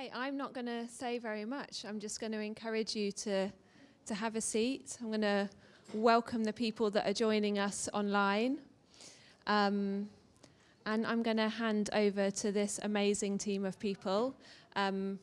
Okay, I'm not going to say very much. I'm just going to encourage you to, to have a seat. I'm going to welcome the people that are joining us online. Um, and I'm going to hand over to this amazing team of people, um,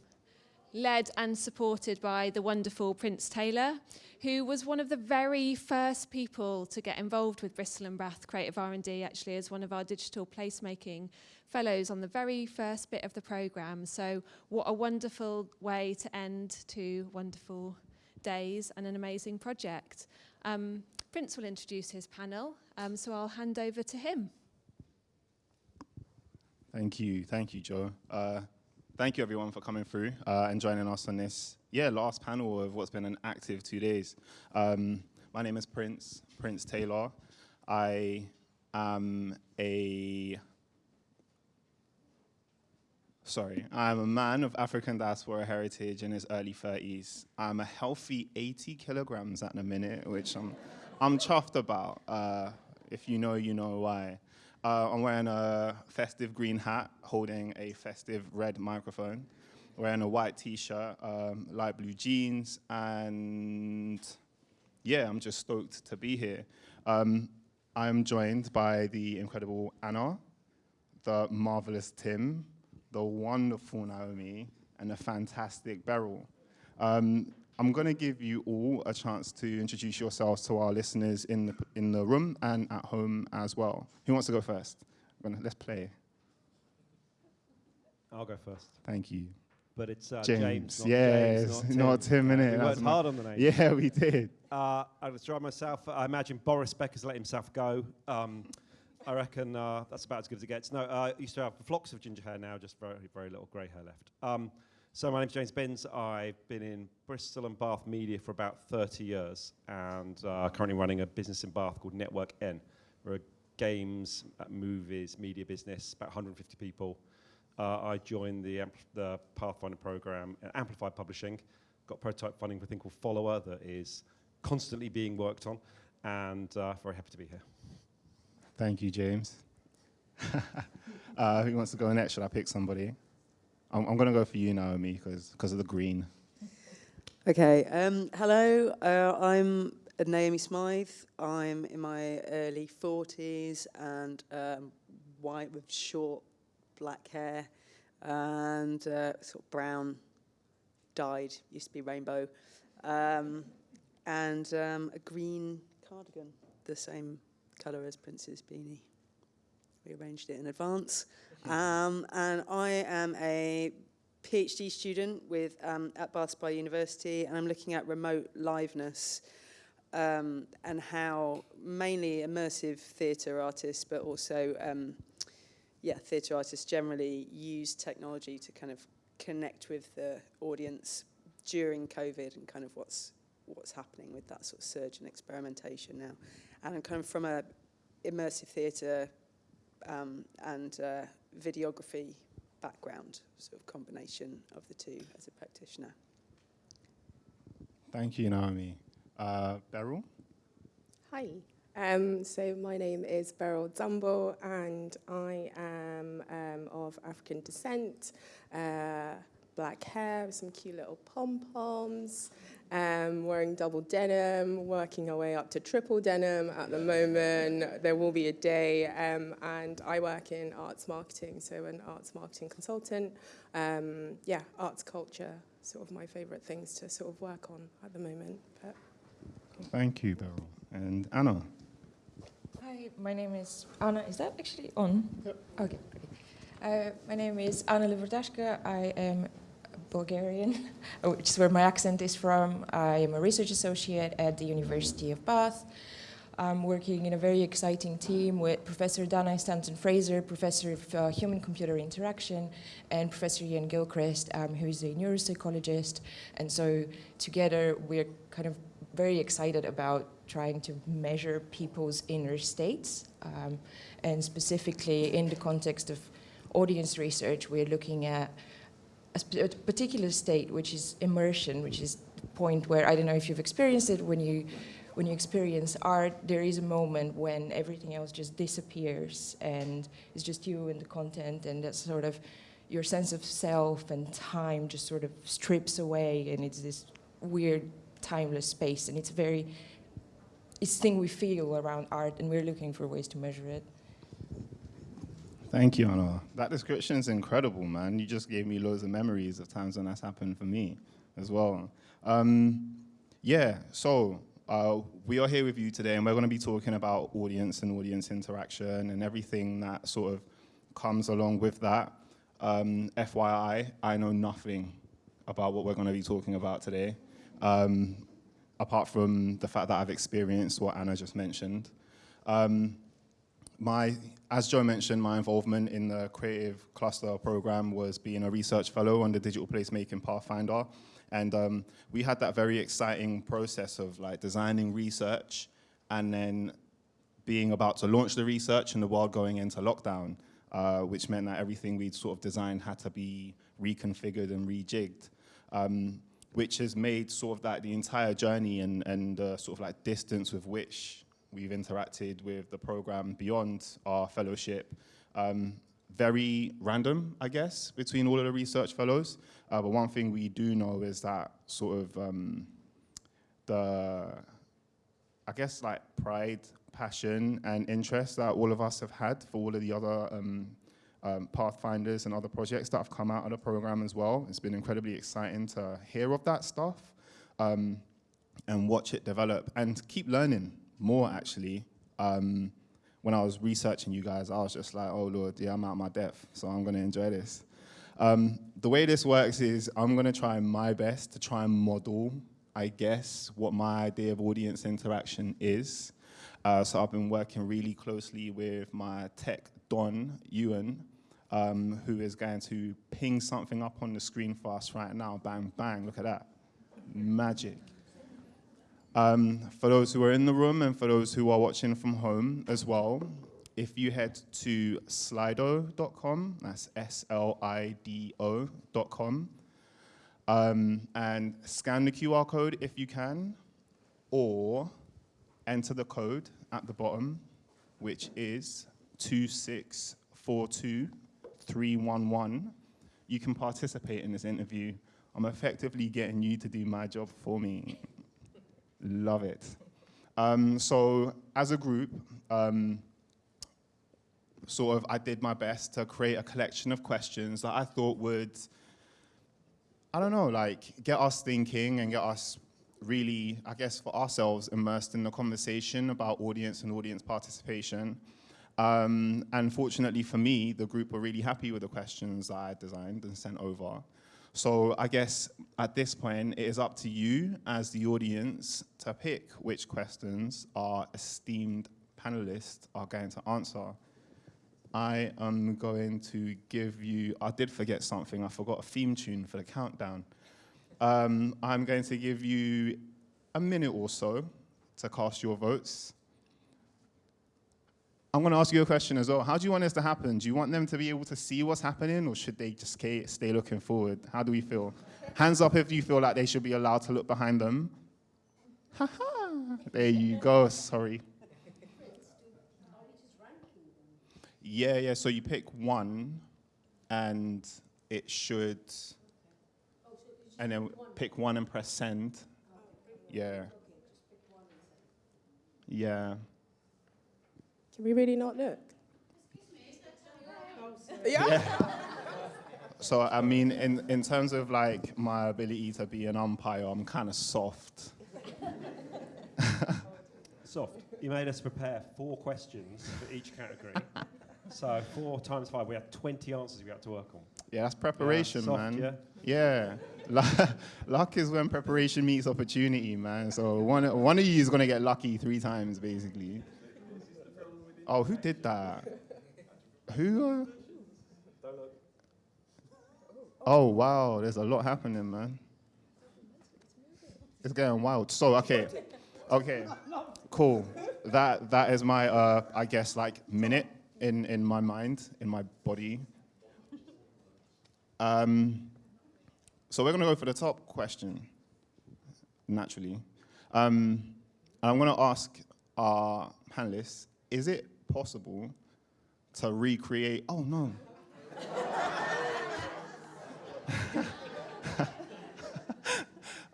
led and supported by the wonderful Prince Taylor, who was one of the very first people to get involved with Bristol and Bath Creative R&D, actually, as one of our digital placemaking fellows on the very first bit of the programme. So what a wonderful way to end two wonderful days and an amazing project. Um, Prince will introduce his panel, um, so I'll hand over to him. Thank you, thank you, Joe. Uh, thank you everyone for coming through uh, and joining us on this, yeah, last panel of what's been an active two days. Um, my name is Prince, Prince Taylor. I am a sorry, I'm a man of African diaspora heritage in his early 30s. I'm a healthy 80 kilograms at the minute, which I'm, I'm chuffed about. Uh, if you know, you know why. Uh, I'm wearing a festive green hat, holding a festive red microphone, wearing a white t-shirt, um, light blue jeans, and yeah, I'm just stoked to be here. Um, I'm joined by the incredible Anna, the marvelous Tim, the wonderful Naomi, and the fantastic Beryl. Um, I'm going to give you all a chance to introduce yourselves to our listeners in the, in the room and at home as well. Who wants to go first? Gonna, let's play. I'll go first. Thank you. But it's uh, James. James, yes, James, not Tim. not Tim, Uh, innit? we worked hard on the name. Yeah, we did. Uh, I'll describe myself. I imagine Boris Becker's let himself go. Um, I reckon uh, that's about as good as it gets. No, uh, I used to have flocks of ginger hair now, just very, very little grey hair left. Um, so my name's James Binns. I've been in Bristol and Bath media for about 30 years and uh, currently running a business in Bath called Network N. We're a games, uh, movies, media business, about 150 people. Uh, I joined the, the Pathfinder program at Amplified Publishing, got prototype funding for a thing called Follower that is constantly being worked on, and uh, very happy to be here. Thank you, James. uh, who wants to go next? Should I pick somebody? I'm, I'm going to go for you, Naomi, because of the green. Okay, um, hello, uh, I'm Naomi Smythe. I'm in my early 40s and um, white with short black hair and uh, sort of brown dyed, used to be rainbow, um, and um, a green cardigan, the same colour as Prince's beanie. We arranged it in advance. Um, and I am a PhD student with um, at Bath Spa University, and I'm looking at remote liveness um, and how mainly immersive theatre artists, but also um, yeah, theatre artists generally use technology to kind of connect with the audience during COVID and kind of what's what's happening with that sort of surge and experimentation now. And I'm kind of from a immersive theatre um, and uh, videography background, sort of combination of the two as a practitioner. Thank you, Naomi. Uh, Beryl? Hi. Um, so my name is Beryl Dumble and I am um, of African descent, uh, black hair, some cute little pom-poms, um, wearing double denim, working our way up to triple denim at the moment. There will be a day um, and I work in arts marketing, so an arts marketing consultant. Um, yeah, arts culture, sort of my favorite things to sort of work on at the moment. But Thank you, Beryl. And Anna? Hi, my name is Anna. Is that actually on? Yep. Okay, great. Uh, my name is Anna Liverdashka. I am Bulgarian, which is where my accent is from. I am a research associate at the University of Bath. I'm working in a very exciting team with Professor Dana Stanton Fraser, Professor of uh, Human-Computer Interaction, and Professor Ian Gilchrist, um, who is a neuropsychologist. And so together we're kind of very excited about trying to measure people's inner states. Um, and specifically in the context of audience research, we're looking at a, particular state, which is immersion, which is the point where, I don't know if you've experienced it, when you, when you experience art, there is a moment when everything else just disappears and it's just you and the content and that sort of, your sense of self and time just sort of strips away, and it's this weird, timeless space, and it's a very, it's thing we feel around art, and we're looking for ways to measure it. Thank you, Anna. That description is incredible, man. You just gave me loads of memories of times when that's happened for me as well. Um, yeah, so uh, we are here with you today, and we're going to be talking about audience and audience interaction and everything that sort of comes along with that. Um, FYI, I know nothing about what we're going to be talking about today, um, apart from the fact that I've experienced what Anna just mentioned. Um, my, as Joe mentioned, my involvement in the Creative Cluster program was being a research fellow on the Digital Placemaking Pathfinder. And um, we had that very exciting process of like designing research and then being about to launch the research and the world going into lockdown, uh, which meant that everything we'd sort of designed had to be reconfigured and rejigged. Um, which has made sort of like the entire journey and, and uh, sort of like distance with which we've interacted with the program beyond our fellowship. Um, very random, I guess, between all of the research fellows. Uh, but one thing we do know is that sort of um, the, I guess, like pride, passion, and interest that all of us have had for all of the other um, um, Pathfinders and other projects that have come out of the program as well. It's been incredibly exciting to hear of that stuff um, and watch it develop and keep learning more actually. Um, when I was researching you guys, I was just like, oh Lord, yeah, I'm out of my depth, so I'm gonna enjoy this. Um, the way this works is I'm gonna try my best to try and model, I guess, what my idea of audience interaction is. Uh, so I've been working really closely with my tech Don Ewan, um, who is going to ping something up on the screen for us right now. Bang, bang, look at that. Magic. Um, for those who are in the room and for those who are watching from home as well, if you head to slido.com, that's S-L-I-D-O.com, um, and scan the QR code if you can, or enter the code at the bottom, which is 2642311, you can participate in this interview. I'm effectively getting you to do my job for me. Love it. Um, so as a group, um, sort of I did my best to create a collection of questions that I thought would, I don't know, like get us thinking and get us really, I guess for ourselves, immersed in the conversation about audience and audience participation. Um, and fortunately for me, the group were really happy with the questions that I designed and sent over. So I guess at this point, it is up to you as the audience to pick which questions our esteemed panelists are going to answer. I am going to give you, I did forget something, I forgot a theme tune for the countdown. Um, I'm going to give you a minute or so to cast your votes. I'm going to ask you a question as well. How do you want this to happen? Do you want them to be able to see what's happening or should they just stay looking forward? How do we feel? Hands up if you feel like they should be allowed to look behind them. Ha ha. There you go. Sorry. Yeah, yeah. So you pick one and it should, and then pick one and press send. Yeah. Yeah. Can we really not look? Yeah. So I mean, in in terms of like my ability to be an umpire, I'm kind of soft. Soft. You made us prepare four questions for each category. so four times five, we had 20 answers we had to work on. Yeah, that's preparation, Yeah, soft, man. yeah? Yeah. Luck- Luck is when preparation meets opportunity, man. So one one of you is gonna get lucky three times, basically. Oh, who did that? Who? Oh wow, there's a lot happening, man. It's getting wild. So okay, okay, cool. That that is my uh, I guess like minute in in my mind, in my body. Um, so we're gonna go for the top question, naturally, um, and I'm gonna ask our panelists: Is it possible to recreate, oh no.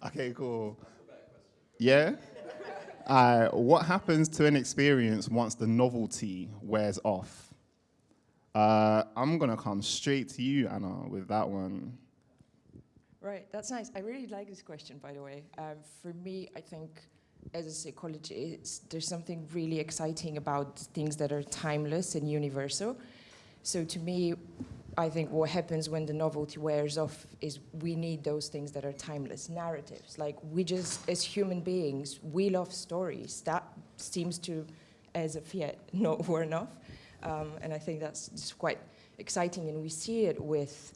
okay, cool. Yeah? Uh, what happens to an experience once the novelty wears off? Uh, I'm gonna come straight to you, Anna, with that one. Right, that's nice. I really like this question, by the way. Um, for me, I think as a psychologist, there's something really exciting about things that are timeless and universal. So to me, I think what happens when the novelty wears off is we need those things that are timeless narratives. Like we just, as human beings, we love stories. That seems to, as of yet, not worn off. Um, and I think that's just quite exciting. And we see it with,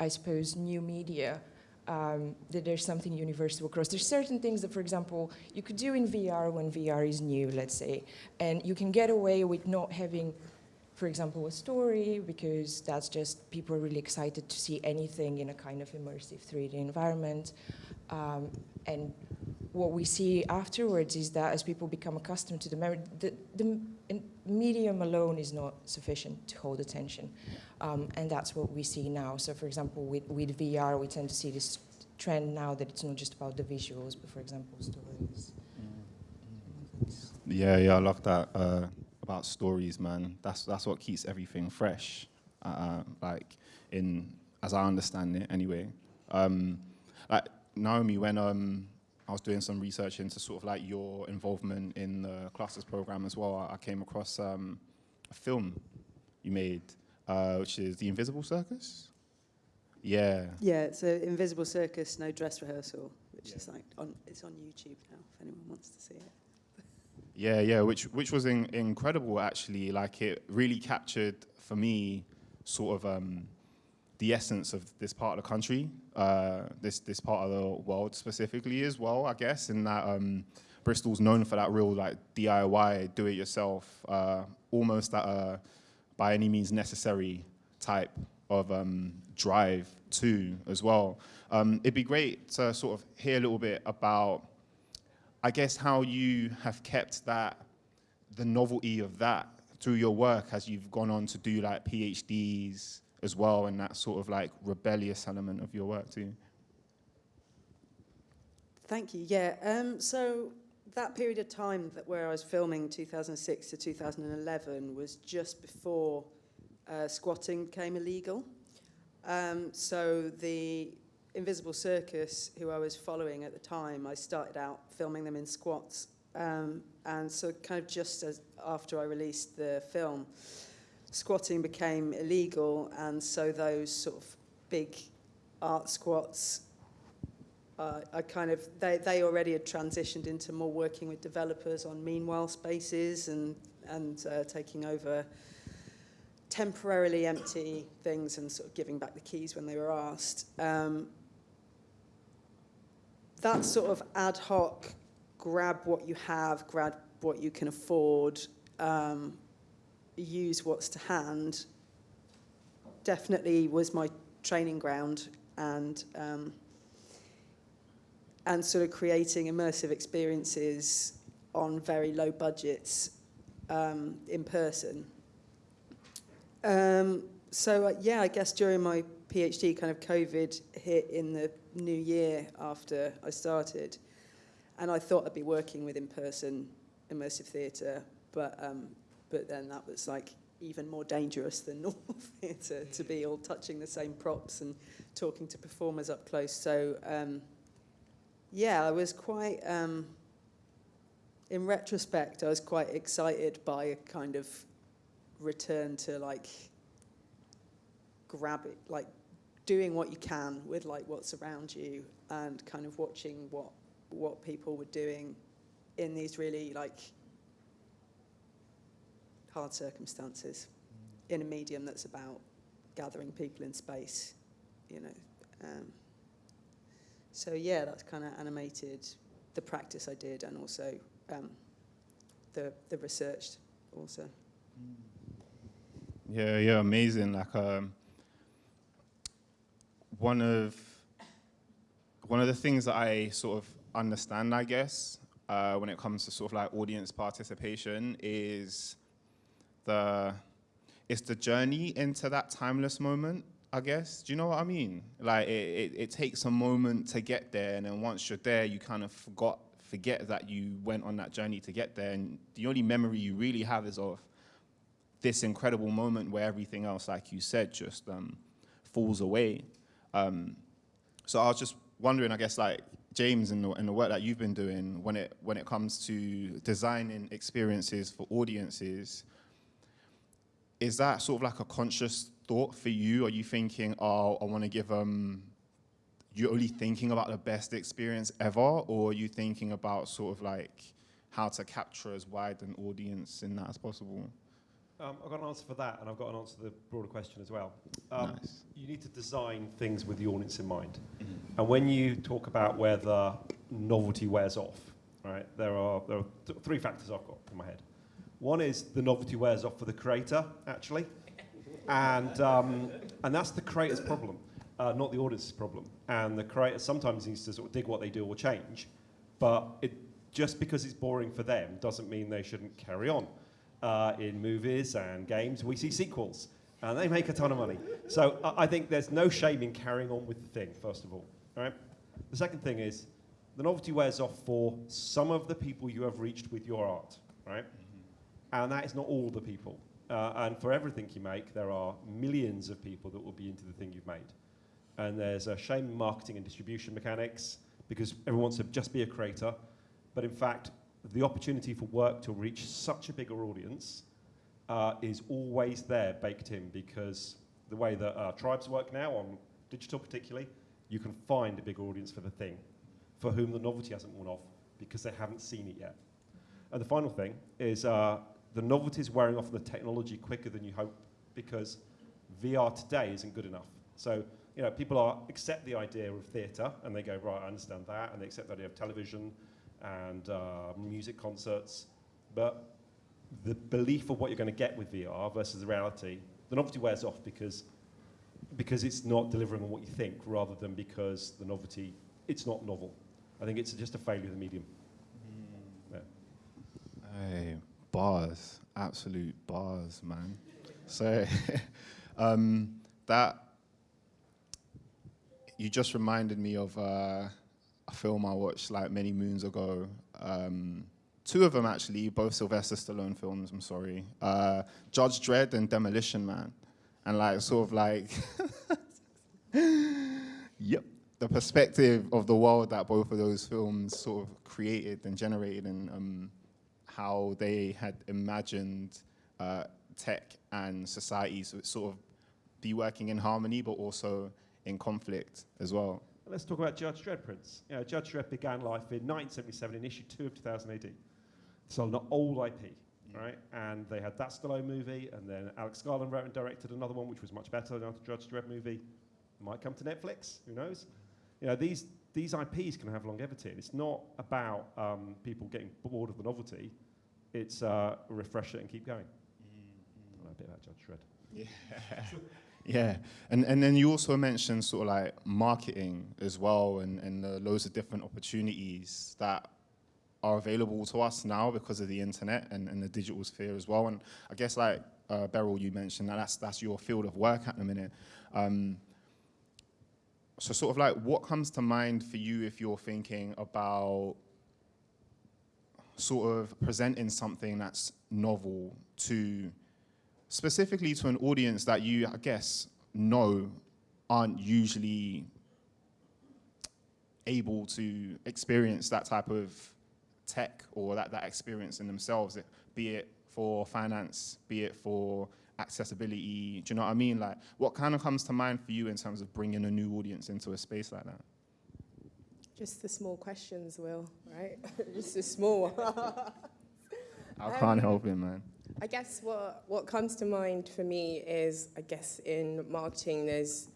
I suppose, new media. Um, that there's something universal across. There's certain things that, for example, you could do in VR when VR is new, let's say, and you can get away with not having for example, a story, because that's just people are really excited to see anything in a kind of immersive 3D environment. Um, and what we see afterwards is that as people become accustomed to the memory, the, the medium alone is not sufficient to hold attention. Um, and that's what we see now. So for example, with, with VR, we tend to see this trend now that it's not just about the visuals, but for example, stories. Yeah, yeah, I love that. Uh, about stories, man. That's that's what keeps everything fresh. Uh, like in as I understand it, anyway. Um, like Naomi, when um, I was doing some research into sort of like your involvement in the Clusters program as well, I, came across um, a film you made, uh, which is The Invisible Circus. Yeah. Yeah, it's an Invisible Circus, no dress rehearsal, which yeah. is like on it's on YouTube now if anyone wants to see it. Yeah, yeah, which which was in, incredible actually. Like it really captured for me sort of um, the essence of this part of the country, uh, this this part of the world specifically as well. I guess in that um, Bristol's known for that real like DIY, do it yourself, uh, almost that uh, by any means necessary type of um, drive too as well. Um, it'd be great to sort of hear a little bit about I guess how you have kept that, the novelty of that through your work as you've gone on to do like PhDs as well and that sort of like rebellious element of your work too. Thank you. Yeah. Um, so that period of time that where I was filming 2006 to 2011 was just before uh, squatting became illegal. Um, so the Invisible Circus, who I was following at the time, I started out filming them in squats. Um, and so kind of just as after I released the film, squatting became illegal. And so those sort of big art squats, uh, I kind of, they, they already had transitioned into more working with developers on meanwhile spaces and, and uh, taking over temporarily empty things and sort of giving back the keys when they were asked. Um, that sort of ad hoc, grab what you have, grab what you can afford, um, use what's to hand, definitely was my training ground and um, and sort of creating immersive experiences on very low budgets um, in person. Um, so uh, yeah, I guess during my PhD, kind of COVID hit in the new year after I started, and I thought I'd be working with in-person immersive theatre, but um, but then that was like even more dangerous than normal theatre to be all touching the same props and talking to performers up close. So um, yeah, I was quite. Um, in retrospect, I was quite excited by a kind of return to like grab it, like doing what you can with like what's around you and kind of watching what what people were doing in these really like hard circumstances in a medium that's about gathering people in space, you know. Um, so yeah, that's kind of animated the practice I did and also um, the the research also. Yeah, yeah, amazing. Like um, one of one of the things that I sort of understand, I guess, uh, when it comes to sort of like audience participation is the it's the journey into that timeless moment. I guess. Do you know what I mean? Like it, it, it takes a moment to get there, and then once you're there, you kind of forgot forget that you went on that journey to get there, and the only memory you really have is of this incredible moment where everything else, like you said, just um, falls away. Um, so I was just wondering, I guess, like James, in the, in the work that you've been doing, when it when it comes to designing experiences for audiences, is that sort of like a conscious thought for you? Are you thinking, oh, I want to give them, you're only thinking about the best experience ever? Or are you thinking about sort of like how to capture as wide an audience in that as possible? Um, I've got an answer for that, and I've got an answer to the broader question as well. Um, Nice. You need to design things with the audience in mind. And when you talk about whether novelty wears off, right, there are, there are th- three factors I've got in my head. One is the novelty wears off for the creator, actually. And, um, and that's the creator's problem, uh, not the audience's problem. And the creator sometimes needs to sort of dig what they do or change, but it, just because it's boring for them doesn't mean they shouldn't carry on. Uh, in movies and games, we see sequels, and they make a ton of money. So I, I think there's no shame in carrying on with the thing, first of all. All right? The second thing is the novelty wears off for some of the people you have reached with your art, right? And that is not all the people. Uh, and for everything you make, there are millions of people that will be into the thing you've made. And there's a shame in marketing and distribution mechanics because everyone wants to just be a creator. But in fact, the opportunity for work to reach such a bigger audience uh, is always there baked in because the way that uh, tribes work now on digital particularly, you can find a big audience for the thing for whom the novelty hasn't worn off because they haven't seen it yet. And the final thing is uh, the novelty is wearing off on the technology quicker than you hope because VR today isn't good enough. So, you know, people are accept the idea of theatre and they go, right, I understand that, and they accept the idea of television and uh, music concerts, but the belief of what you're going to get with VR versus the reality, the novelty wears off because because it's not delivering on what you think, rather than because the novelty it's not novel. I think it's just a failure of the medium. Yeah. Hey, bars, absolute bars, man. So, um, that you just reminded me of uh, a film I watched like many moons ago. Um, two of them actually, both Sylvester Stallone films. I'm sorry, uh, Judge Dredd and Demolition Man, and like sort of like, yep, the perspective of the world that both of those films sort of created and generated, and um, how they had imagined uh, tech and society sort of be working in harmony, but also in conflict as well. Let's talk about Judge Dredd, Prince. You know, Judge Dredd began life in 1977 in issue two of 2000 AD. So an old IP, right? And they had that Stallone movie, and then Alex Garland wrote and directed another one, which was much better than the Judge Dredd movie. Might come to Netflix, who knows? You know, these, these IPs can have longevity. And it's not about um, people getting bored of the novelty. It's uh, refresh it and keep going. I know a bit about Judge Dredd. Yeah. yeah. And, and then you also mentioned sort of like marketing as well and, and the loads of different opportunities that are available to us now because of the internet and, and the digital sphere as well. And I guess like uh, Beryl, you mentioned that that's, that's your field of work at the minute. Um, so sort of like what comes to mind for you if you're thinking about sort of presenting something that's novel to specifically to an audience that you, I guess, know aren't usually able to experience that type of tech or that, that experience in themselves, it, be it for finance, be it for accessibility, do you know what I mean? Like, what kind of comes to mind for you in terms of bringing a new audience into a space like that? Just the small questions, Will, right? Just the small. I can't um, help it, man. I guess what, what comes to mind for me is, I guess in marketing, there's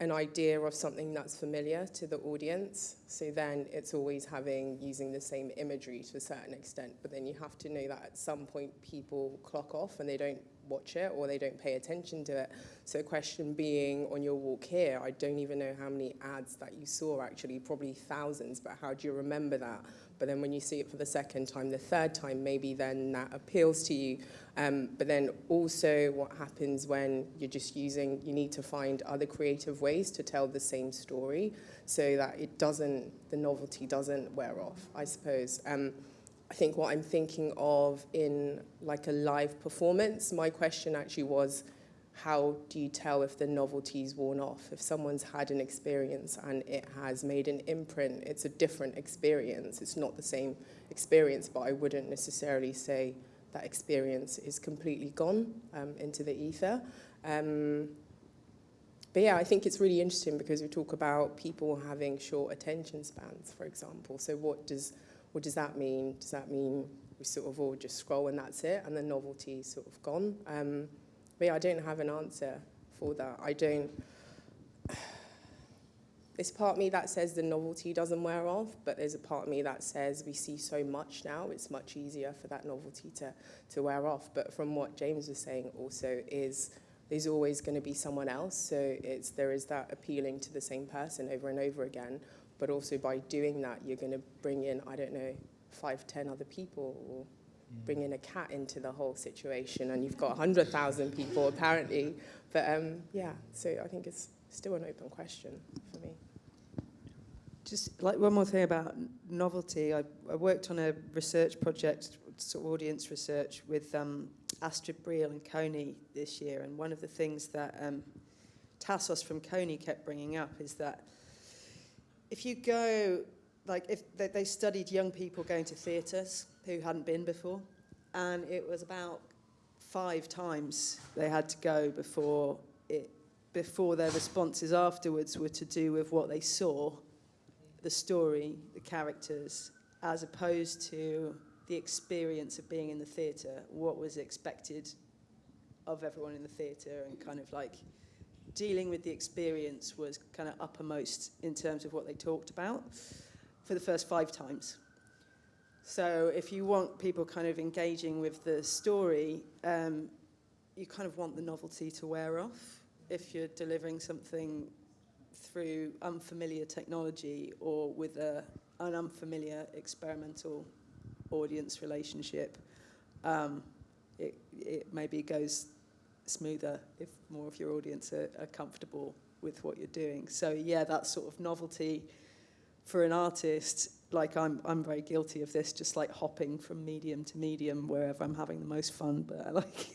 an idea of something that's familiar to the audience. So then it's always having, using the same imagery to a certain extent. But then you have to know that at some point people clock off and they don't watch it or they don't pay attention to it. So question being on your walk here, I don't even know how many ads that you saw actually, probably thousands, but how do you remember that? But then when you see it for the second time, the third time, maybe then that appeals to you. Um, but then also what happens when you're just using, you need to find other creative ways to tell the same story so that it doesn't, the novelty doesn't wear off, I suppose. Um, I think what I'm thinking of in like a live performance, my question actually was, how do you tell if the novelty's worn off? If someone's had an experience and it has made an imprint, it's a different experience. It's not the same experience, but I wouldn't necessarily say that experience is completely gone um, into the ether. Um, but yeah, I think it's really interesting because we talk about people having short attention spans, for example. So what does what does that mean? Does that mean we sort of all just scroll and that's it, and the novelty's sort of gone? Um, but yeah, I don't have an answer for that. I don't. There's part of me that says the novelty doesn't wear off, but there's a part of me that says we see so much now, it's much easier for that novelty to, to wear off. But from what James was saying also is there's always going to be someone else. So it's, there is that appealing to the same person over and over again. But also by doing that, you're going to bring in, I don't know, five, ten other people or bring in a cat into the whole situation and you've got 100,000 people apparently. But um, yeah, so I think it's still an open question for me. Just like one more thing about novelty, I, I worked on a research project, sort of audience research, with um, Astrid Breel and Coney this year. And one of the things that um, Tassos from Coney kept bringing up is that if you go, like, if they, they studied young people going to theatres who hadn't been before, and it was about five times they had to go before it before their responses afterwards were to do with what they saw the story, the characters, as opposed to the experience of being in the theatre, what was expected of everyone in the theatre, and kind of like dealing with the experience was kind of uppermost in terms of what they talked about for the first five times. So if you want people kind of engaging with the story, um, you kind of want the novelty to wear off. If you're delivering something through unfamiliar technology or with a, an unfamiliar experimental audience relationship, um, it, it maybe goes smoother if more of your audience are, are comfortable with what you're doing. So yeah, that sort of novelty for an artist, like I'm, I'm very guilty of this, just like hopping from medium to medium wherever I'm having the most fun. But I like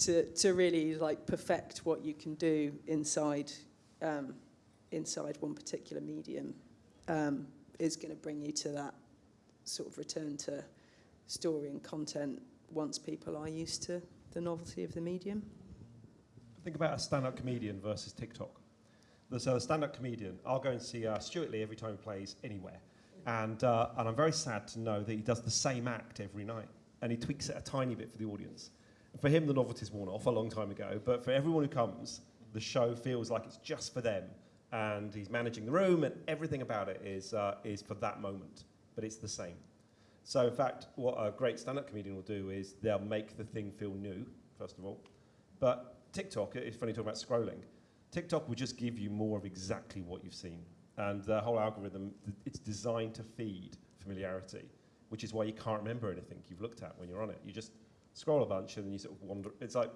to to really like perfect what you can do inside um, inside one particular medium um, is going to bring you to that sort of return to story and content once people are used to the novelty of the medium. Think about a stand-up comedian versus TikTok. So a stand-up comedian, I'll go and see uh, Stewart Lee every time he plays anywhere. And, uh, and I'm very sad to know that he does the same act every night. And he tweaks it a tiny bit for the audience. For him, the novelty's worn off a long time ago. But for everyone who comes, the show feels like it's just for them. And he's managing the room, and everything about it is, uh, is for that moment. But it's the same. So, in fact, what a great stand up comedian will do is they'll make the thing feel new, first of all. But TikTok, it's funny talking about scrolling. TikTok will just give you more of exactly what you've seen. And the whole algorithm, it's designed to feed familiarity, which is why you can't remember anything you've looked at when you're on it. You just scroll a bunch and then you sort of wander. It's like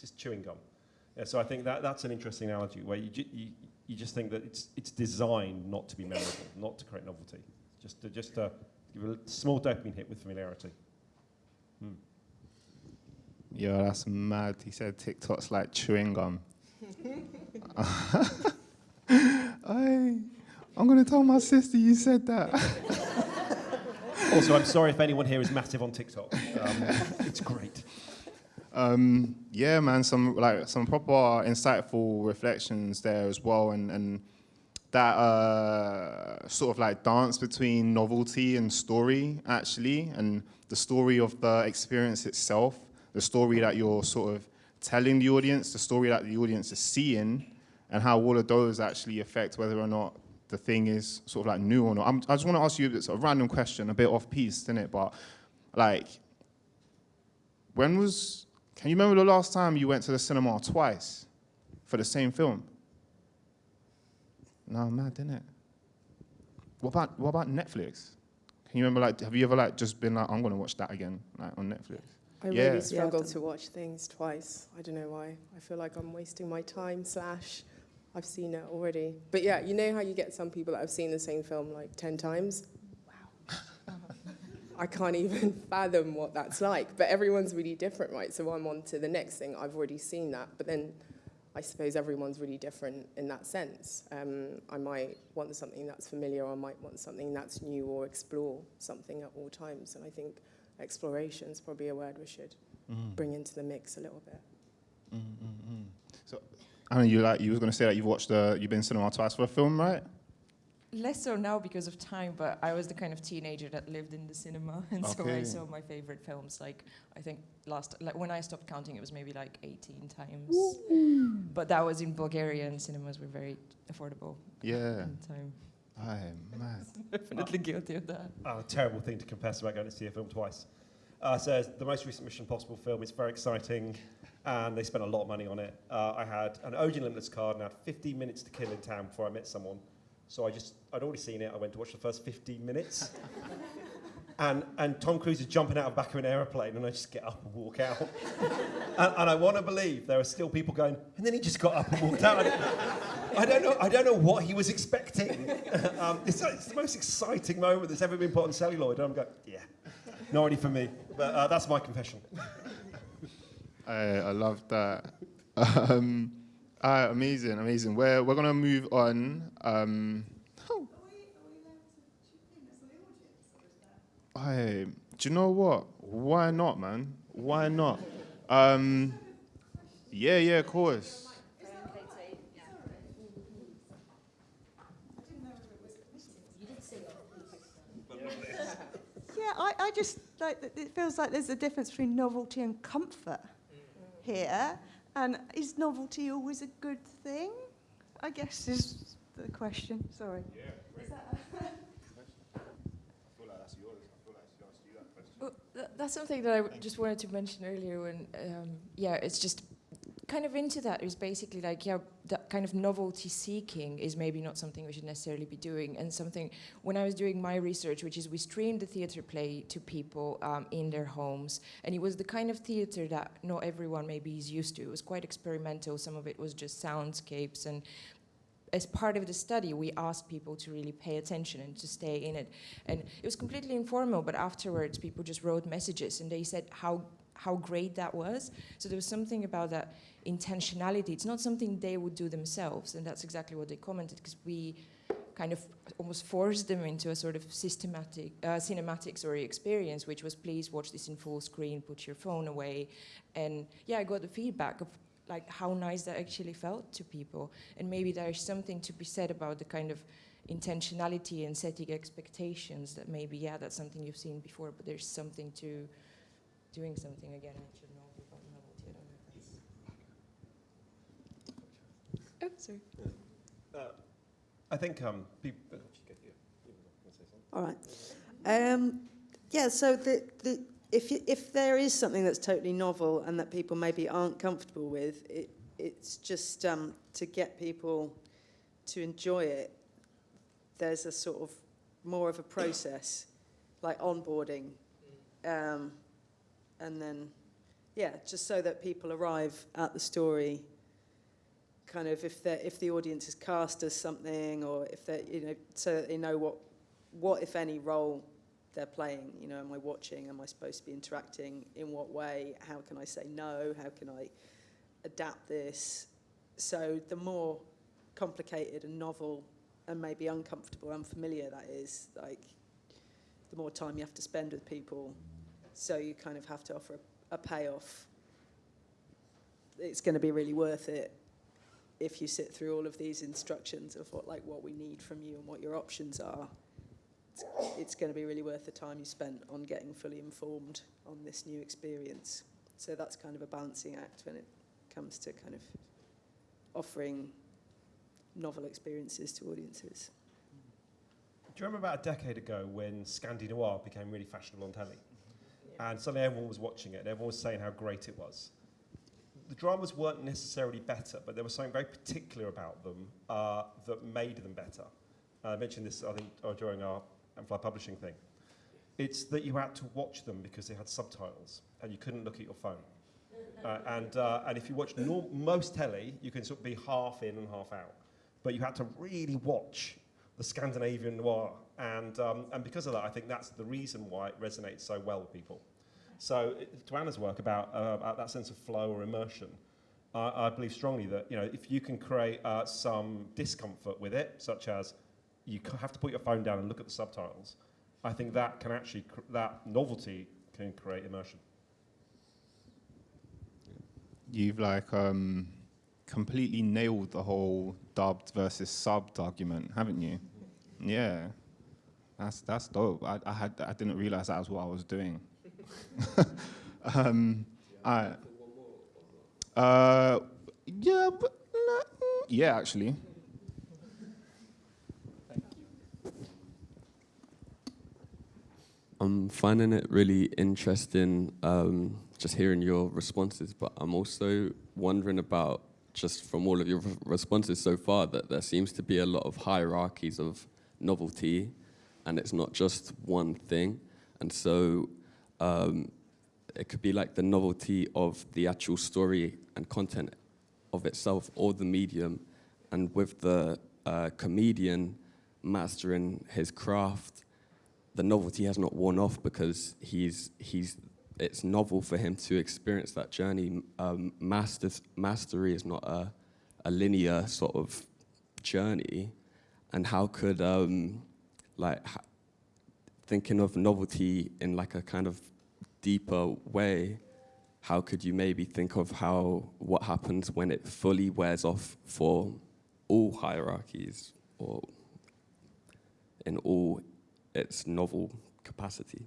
just chewing gum. Yeah, so I think that, that's an interesting analogy where you, you, you just think that it's, it's designed not to be memorable, not to create novelty, just to, just to give a small dopamine hit with familiarity. Hmm. Yo, that's mad. He said TikTok's like chewing gum. I, I'm gonna tell my sister you said that. Also, I'm sorry if anyone here is massive on TikTok. Um, it's great. Um, yeah, man, some like some proper insightful reflections there as well, and and that uh, sort of like dance between novelty and story actually, and the story of the experience itself, the story that you're sort of telling the audience, the story that the audience is seeing, and how all of those actually affect whether or not the thing is sort of like new or not. I'm, I just want to ask you it's a random question, a bit off piece, isn't it? But like, when was Can you remember the last time you went to the cinema twice for the same film? No, mad, didn't it? What about what about Netflix? Can you remember like have you ever like just been like I'm gonna watch that again like on Netflix? I Yeah. really struggle Yeah, to watch things twice. I don't know why. I feel like I'm wasting my time. Slash, I've seen it already. But yeah, you know how you get some people that have seen the same film like ten times. Wow. I can't even fathom what that's like. But everyone's really different, right? So I'm on to the next thing. I've already seen that, but then. I suppose everyone's really different in that sense. Um, I might want something that's familiar, or I might want something that's new, or explore something at all times. And I think exploration is probably a word we should mm-hmm. bring into the mix a little bit. Mm-hmm, mm-hmm. So, I mean, you like you was gonna say that you've watched the you've been cinema twice for a film, right? Less so now because of time, but I was the kind of teenager that lived in the cinema, and so I saw my favorite films. Like I think last, like when I stopped counting, it was maybe like 18 times. But that was in Bulgaria, and cinemas were very affordable Yeah. at time. I'm mad. Definitely guilty of that. Oh, a terrible thing to confess about going to see a film twice. Uh, so the most recent Mission Impossible film is very exciting, and they spent a lot of money on it. Uh, I had an Odeon Limitless card and I had 15 minutes to kill in town before I met someone. So I just, I'd already seen it. I went to watch the first 15 minutes. and, and Tom Cruise is jumping out of the back of an aeroplane, and I just get up and walk out. and, and I want to believe there are still people going, and then he just got up and walked out. I don't, know. I don't know what he was expecting. um, it's, it's the most exciting moment that's ever been put on celluloid. And I'm going, yeah, not really for me. But uh, that's my confession. I, I love that. Um, uh, amazing, amazing. We're, we're going to move on. Um, I, do you know what? Why not, man? Why not? Um, yeah, yeah, of course. Yeah, I, I just like it feels like there's a difference between novelty and comfort here. And is novelty always a good thing? I guess is the question. Sorry. Well, tha- that's something that I just wanted to mention earlier. When um, yeah, it's just kind of into that is basically like yeah, that kind of novelty seeking is maybe not something we should necessarily be doing. And something when I was doing my research, which is we streamed the theater play to people um, in their homes, and it was the kind of theater that not everyone maybe is used to. It was quite experimental. Some of it was just soundscapes and as part of the study, we asked people to really pay attention and to stay in it. And it was completely informal, but afterwards, people just wrote messages and they said how how great that was. So there was something about that intentionality. It's not something they would do themselves, and that's exactly what they commented because we kind of almost forced them into a sort of systematic, uh, cinematic sorry, experience, which was please watch this in full screen, put your phone away, and yeah, I got the feedback of like how nice that actually felt to people. And maybe there's something to be said about the kind of intentionality and setting expectations that maybe, yeah, that's something you've seen before, but there's something to doing something again. I should know about novelty. I don't know if that's- Oh, sorry. Uh, I think um, people. All right. Um, yeah, so the, the, if, you, if there is something that's totally novel and that people maybe aren't comfortable with, it, it's just um, to get people to enjoy it, there's a sort of more of a process, like onboarding. Um, and then, yeah, just so that people arrive at the story kind of if they if the audience is cast as something or if they you know so that they know what what if any role they're playing you know am i watching? Am i supposed to be interacting? In what way? How can i say no? How can i adapt this? So the more complicated and novel and maybe uncomfortable unfamiliar that is like the more time you have to spend with people. So you kind of have to offer a, a payoff. It's going to be really worth it if you sit through all of these instructions of what like what we need from you and what your options are it's, it's going to be really worth the time you spent on getting fully informed on this new experience so that's kind of a balancing act when it comes to kind of offering novel experiences to audiences Do you remember about a decade ago when Scandi Noir became really fashionable on telly? And suddenly everyone was watching it and everyone was saying how great it was. The dramas weren't necessarily better, but there was something very particular about them uh, that made them better. I mentioned this, I think, uh, during our Amplify Publishing thing. It's that you had to watch them because they had subtitles and you couldn't look at your phone. Uh, and, uh, and if you watch most telly, you can sort of be half in and half out. But you had to really watch the Scandinavian noir. And, um, and because of that, I think that's the reason why it resonates so well with people. So it- to Anna's work about, uh, about that sense of flow or immersion, I, I believe strongly that you know, if you can create uh, some discomfort with it, such as you have to put your phone down and look at the subtitles, I think that can actually, cr- that novelty can create immersion. You've like um, completely nailed the whole dubbed versus subbed argument, haven't you? Yeah, that's that's dope. I, I had I didn't realize that was what I was doing. um, I, uh, yeah, but mm, yeah, actually. I'm finding it really interesting um, just hearing your responses, but I'm also wondering about just from all of your responses so far that there seems to be a lot of hierarchies of novelty, and it's not just one thing. And so um, it could be like the novelty of the actual story and content of itself or the medium, and with the uh, comedian mastering his craft the novelty has not worn off because he's he's it's novel for him to experience that journey. Um, mastery is not a, a linear sort of journey, and how could um, like thinking of novelty in like a kind of deeper way? How could you maybe think of how what happens when it fully wears off for all hierarchies or in all its novel capacity,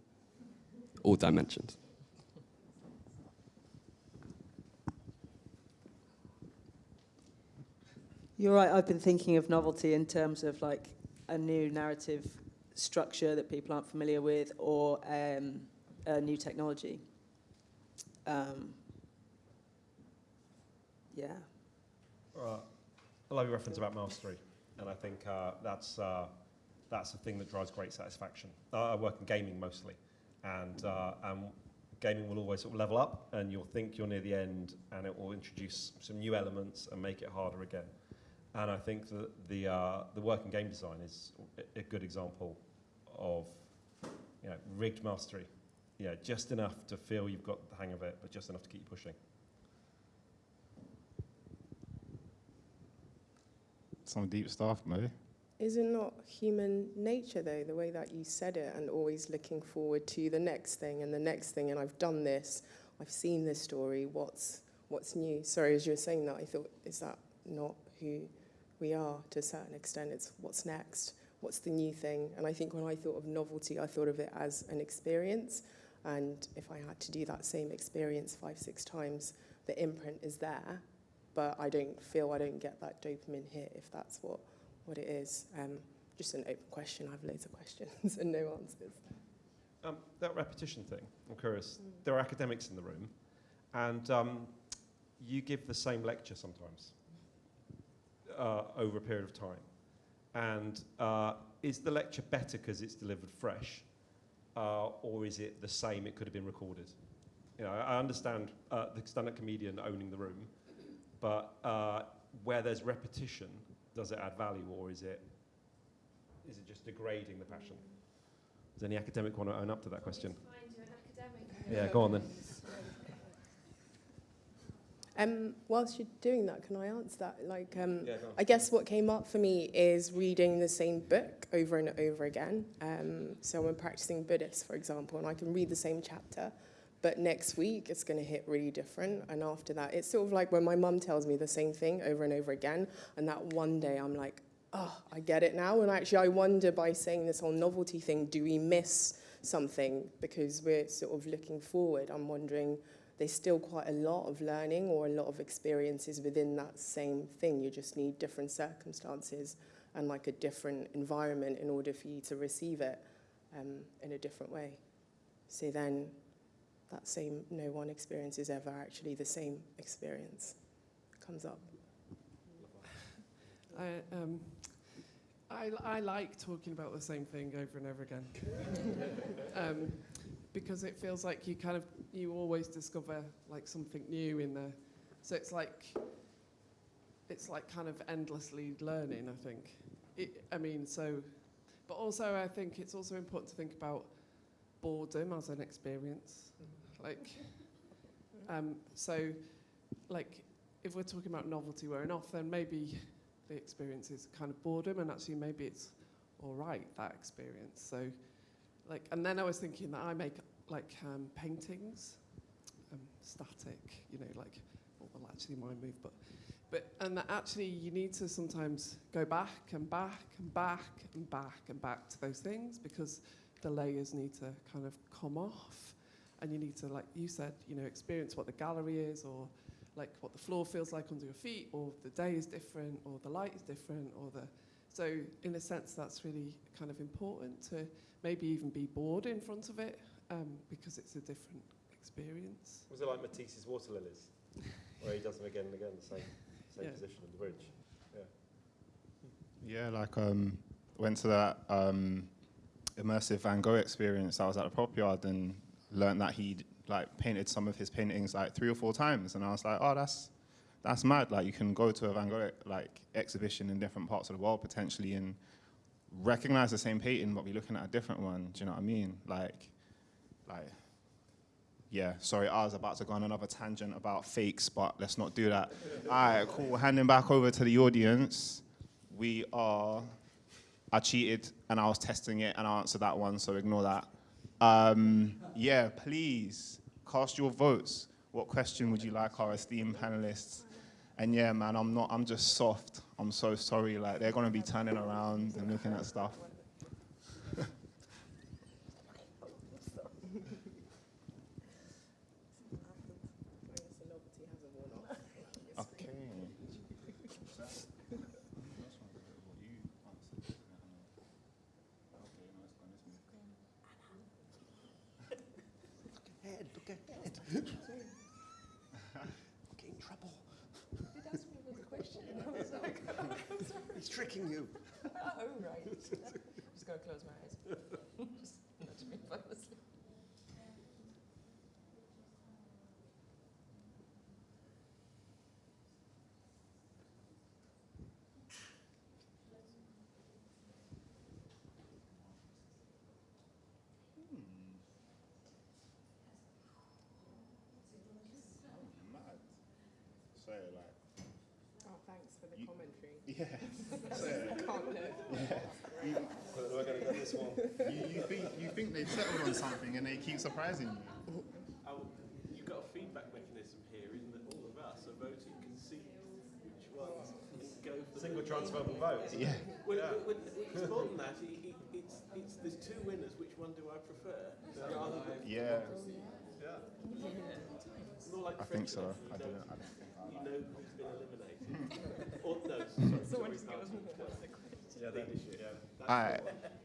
all dimensions. You're right. I've been thinking of novelty in terms of like a new narrative structure that people aren't familiar with, or um, a new technology. Um, yeah. Uh, I love your reference about mastery, and I think uh, that's uh, that's the thing that drives great satisfaction. Uh, I work in gaming mostly, and uh, and gaming will always sort of level up, and you'll think you're near the end, and it will introduce some new elements and make it harder again. And I think that the uh, the work in game design is a- a good example of you know rigged mastery. Yeah, just enough to feel you've got the hang of it, but just enough to keep you pushing. Some deep stuff, Mo. Is it not human nature, though, the way that you said it, and always looking forward to the next thing and the next thing? And I've done this, I've seen this story. What's what's new? Sorry, as you were saying that, I thought, is that not who we are to a certain extent? It's what's next, what's the new thing? And I think when I thought of novelty, I thought of it as an experience. And if I had to do that same experience five, six times, the imprint is there, but I don't feel I don't get that dopamine hit if that's what what it is. Um, just an open question. I have loads of questions and no answers. Um, that repetition thing, I'm curious. There are academics in the room, and um, you give the same lecture sometimes uh, over a period of time. And uh, is the lecture better because it's delivered fresh, uh, or is it the same? It could have been recorded. You know, I understand uh, the stand-up comedian owning the room, but uh, where there's repetition, does it add value, or is it is it just degrading the passion? Does any academic want to own up to that question? Yeah, go on then. Um, whilst you're doing that, can I answer that? Like, um, Yeah. I guess what came up for me is reading the same book over and over again. Um, so I'm practicing Buddhist, for example, and I can read the same chapter, but next week it's going to hit really different. And after that, it's sort of like when my mum tells me the same thing over and over again, and that one day I'm like, oh, I get it now. And actually, I wonder by saying this whole novelty thing, do we miss something because we're sort of looking forward? I'm wondering there's still quite a lot of learning or a lot of experiences within that same thing. You just need different circumstances and like a different environment in order for you to receive it um, in a different way. So then, that same no one experience is ever actually the same experience comes up. I, um, I, I like talking about the same thing over and over again. um, because it feels like you kind of, you always discover like something new in there. So it's like, it's like kind of endlessly learning, I think. It, I mean, so, but also I think it's also important to think about boredom as an experience. Like, um, so, like, if we're talking about novelty wearing off, then maybe the experience is kind of boredom, and actually maybe it's all right that experience. So, like, and then I was thinking that I make like um, paintings, um, static, you know, like, well, well, actually mine move, but, but, and that actually you need to sometimes go back and back and back and back and back to those things because the layers need to kind of come off, and you need to, like you said, you know, experience what the gallery is or like what the floor feels like under your feet, or the day is different, or the light is different, or the. So, in a sense, that's really kind of important to maybe even be bored in front of it um, because it's a different experience. Was it like Matisse's water lilies, where he does them again and again, the same, same Yeah. position on the bridge? Yeah, Yeah, like um, went to that um, immersive Van Gogh experience. I was at the Propyard and learned that he'd like painted some of his paintings like three or four times, and I was like, oh, that's that's mad. Like you can go to a Van Gogh like exhibition in different parts of the world potentially and recognize the same painting, but be looking at a different one. Do you know what I mean? Like, like. Yeah, sorry, I was about to go on another tangent about fakes, but let's not do that. All right, cool. Handing back over to the audience we are. I cheated and I was testing it and I answered that one, so ignore that. Um, yeah, please cast your votes. What question would you like our esteemed panelists? And yeah, man, I'm not. I'm just soft. I'm so sorry. Like they're gonna be turning around and looking at stuff. Okay. Ahead, look ahead. Get in trouble. Did ask me with a question. I was like, He's tricking you. oh, right. I'm just going to close my eyes. just nudge me if fall asleep. So like, thanks for the You- commentary. yeah. Can't look. We're going to go this one. You, you think you think they've settled on something and they keep surprising you. Oh, you've got a feedback mechanism here in that all of us are voting can see which ones go for Single transferable vote. Yeah. Well, well, well, it's more than that. It, it, it's, it's, there's two winners. Which one do I prefer? Rather than Yeah. more like I think so. I don't know, know. I don't think you know who's been eliminated. Or no, sorry, sorry, Yeah, that, leadership. yeah. All right,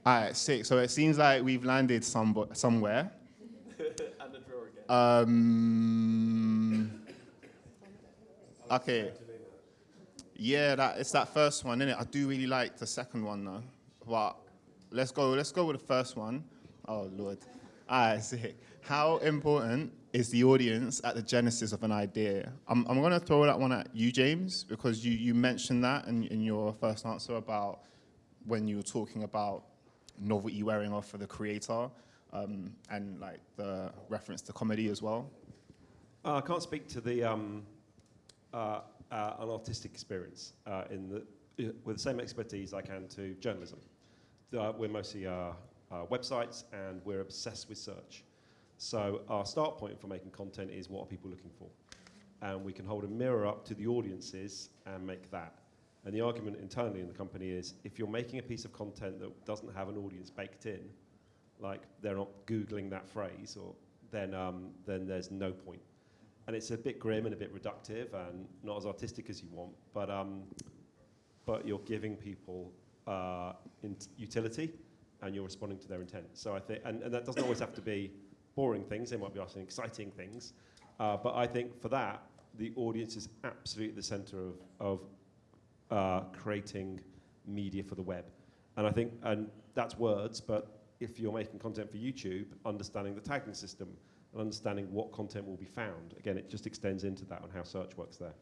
all right, sick. So it seems like we've landed some, somewhere. and a draw again. Um, okay. Yeah, that it's that first one, isn't it? I do really like the second one though. But let's go. Let's go with the first one. Oh lord. All right, sick. How important is the audience at the genesis of an idea? I'm, I'm going to throw that one at you, James, because you, you mentioned that in, in your first answer about when you were talking about novelty wearing off for the creator um, and like the reference to comedy as well. Uh, I can't speak to the um, uh, uh, an artistic experience uh, in the with the same expertise I can to journalism. Uh, we're mostly uh, websites and we're obsessed with search. So our start point for making content is what are people looking for, and we can hold a mirror up to the audiences and make that. And the argument internally in the company is if you're making a piece of content that doesn't have an audience baked in, like they're not googling that phrase, or then um, then there's no point. and it's a bit grim and a bit reductive and not as artistic as you want, but um, but you're giving people uh, utility and you're responding to their intent. So I think, and, and that doesn't always have to be boring things, they might be asking exciting things. Uh, but I think for that, the audience is absolutely at the center of, of uh, creating media for the web. And I think, and that's words, but if you're making content for YouTube, understanding the tagging system and understanding what content will be found, again, it just extends into that on how search works there.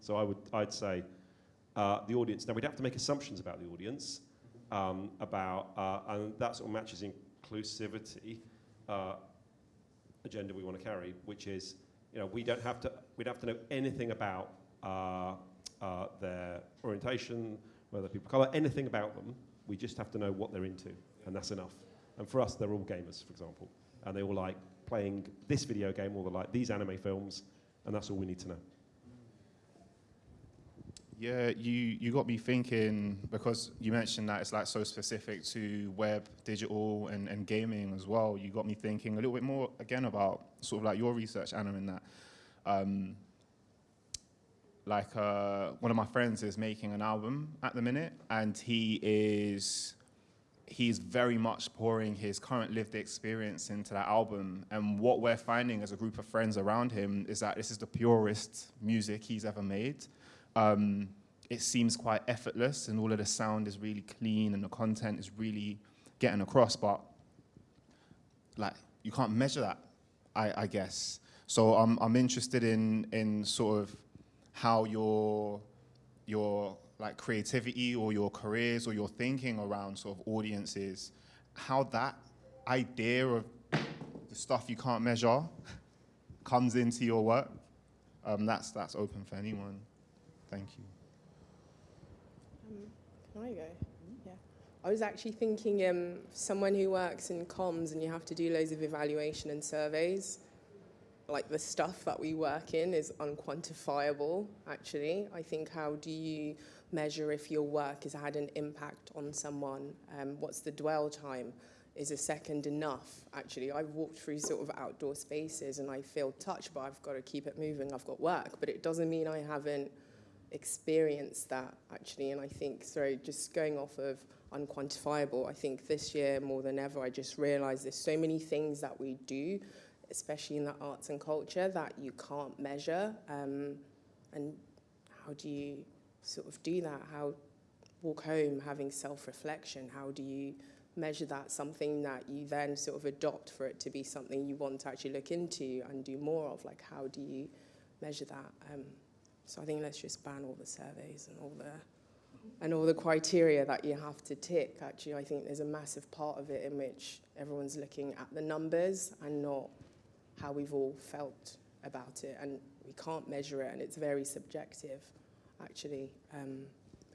So I would, I'd say uh, the audience, now we'd have to make assumptions about the audience, um, about, uh, and that sort of matches inclusivity uh, agenda we want to carry, which is, you know, we don't have to, we'd have to know anything about uh, uh, their orientation, whether people colour, anything about them. We just have to know what they're into, and that's enough. And for us, they're all gamers, for example, and they all like playing this video game, or they like these anime films, and that's all we need to know. Yeah, you, you got me thinking because you mentioned that it's like so specific to web, digital, and, and gaming as well. You got me thinking a little bit more again about sort of like your research, Anna, in that. Um, like uh, one of my friends is making an album at the minute, and he is he's very much pouring his current lived experience into that album. And what we're finding as a group of friends around him is that this is the purest music he's ever made. Um, it seems quite effortless, and all of the sound is really clean, and the content is really getting across. But like, you can't measure that, I, I guess. So I'm I'm interested in in sort of how your your like creativity or your careers or your thinking around sort of audiences, how that idea of the stuff you can't measure comes into your work. Um, that's that's open for anyone. Thank you. Um, can I go? Yeah. I was actually thinking um, someone who works in comms and you have to do loads of evaluation and surveys, like the stuff that we work in is unquantifiable, actually. I think how do you measure if your work has had an impact on someone? Um, what's the dwell time? Is a second enough? Actually, I've walked through sort of outdoor spaces and I feel touched, but I've got to keep it moving. I've got work, but it doesn't mean I haven't experienced that actually. And I think, sorry, just going off of unquantifiable, I think this year more than ever, I just realized there's so many things that we do, especially in the arts and culture, that you can't measure. Um, and how do you sort of do that? How walk home having self-reflection? How do you measure that? Something that you then sort of adopt for it to be something you want to actually look into and do more of. Like how do you measure that? Um, so I think let's just ban all the surveys and all the and all the criteria that you have to tick. Actually, I think there's a massive part of it in which everyone's looking at the numbers and not how we've all felt about it. And we can't measure it, and it's very subjective, actually. Um,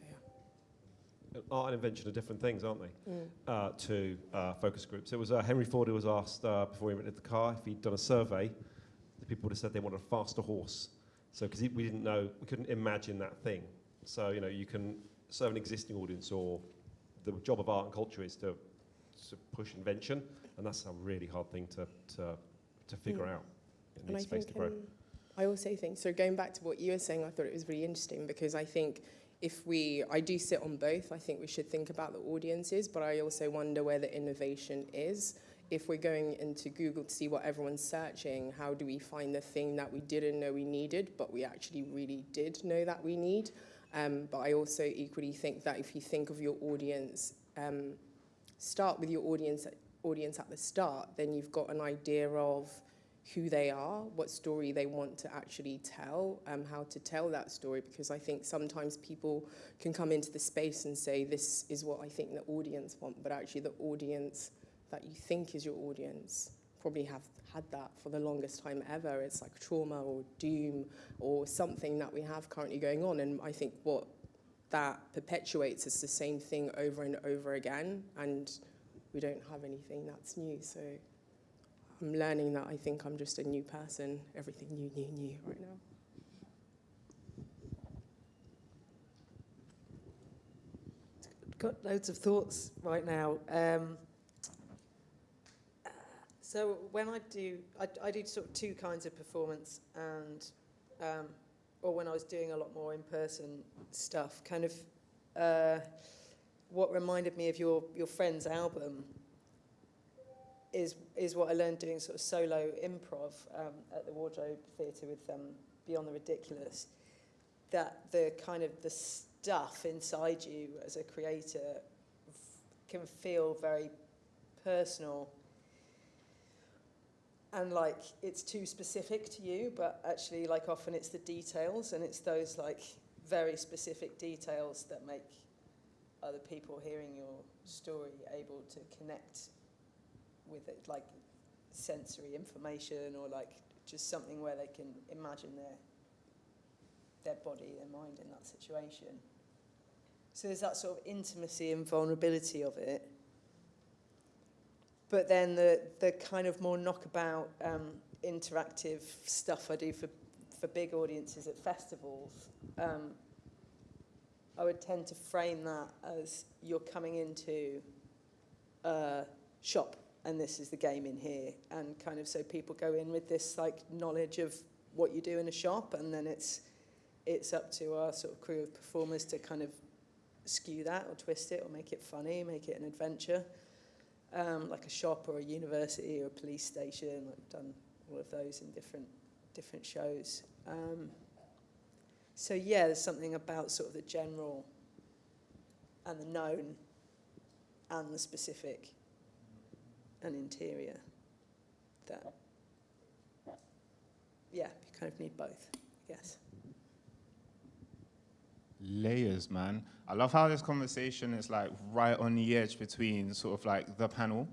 yeah. Art and invention are different things, aren't they? Mm. Uh, to uh, focus groups. It was uh, Henry Ford who was asked uh, before he rented the car if he'd done a survey. The people would have said they wanted a faster horse. So because we didn't know, we couldn't imagine that thing. So you know, you can serve an existing audience, or the job of art and culture is to, to push invention, and that's a really hard thing to to, to figure Mm. out. It needs space think to grow. um, I also think so. Going back to what you were saying, I thought it was really interesting because I think if we, I do sit on both. I think we should think about the audiences, but I also wonder where the innovation is. If we're going into Google to see what everyone's searching, how do we find the thing that we didn't know we needed, but we actually really did know that we need? Um, but I also equally think that if you think of your audience, um, start with your audience audience at the start, then you've got an idea of who they are, what story they want to actually tell, um, how to tell that story. Because I think sometimes people can come into the space and say, this is what I think the audience want, but actually the audience that you think is your audience probably have had that for the longest time ever. It's like trauma or doom or something that we have currently going on. And I think what that perpetuates is the same thing over and over again. And we don't have anything that's new. So I'm learning that I think I'm just a new person, everything new, new, new right now. got loads of thoughts right now. Um, so when I do, I, I do sort of two kinds of performance, and um, or when I was doing a lot more in-person stuff, kind of uh, what reminded me of your your friend's album is is what I learned doing sort of solo improv um, at the Wardrobe Theatre with um, Beyond the Ridiculous. That the kind of the stuff inside you as a creator can feel very personal and like it's too specific to you but actually like often it's the details and it's those like very specific details that make other people hearing your story able to connect with it like sensory information or like just something where they can imagine their their body their mind in that situation. So there's that sort of intimacy and vulnerability of it but then the the kind of more knockabout um, interactive stuff I do for for big audiences at festivals um, I would tend to frame that as you're coming into a shop and this is the game in here and kind of so people go in with this like knowledge of what you do in a shop and then it's it's up to our sort of crew of performers to kind of skew that or twist it or make it funny, make it an adventure. Um, like a shop or a university or a police station. I've done all of those in different different shows. Um, so yeah, there's something about sort of the general and the known and the specific and interior that yeah, you kind of need both, I guess. Layers, man. I love how this conversation is like right on the edge between sort of like the panel,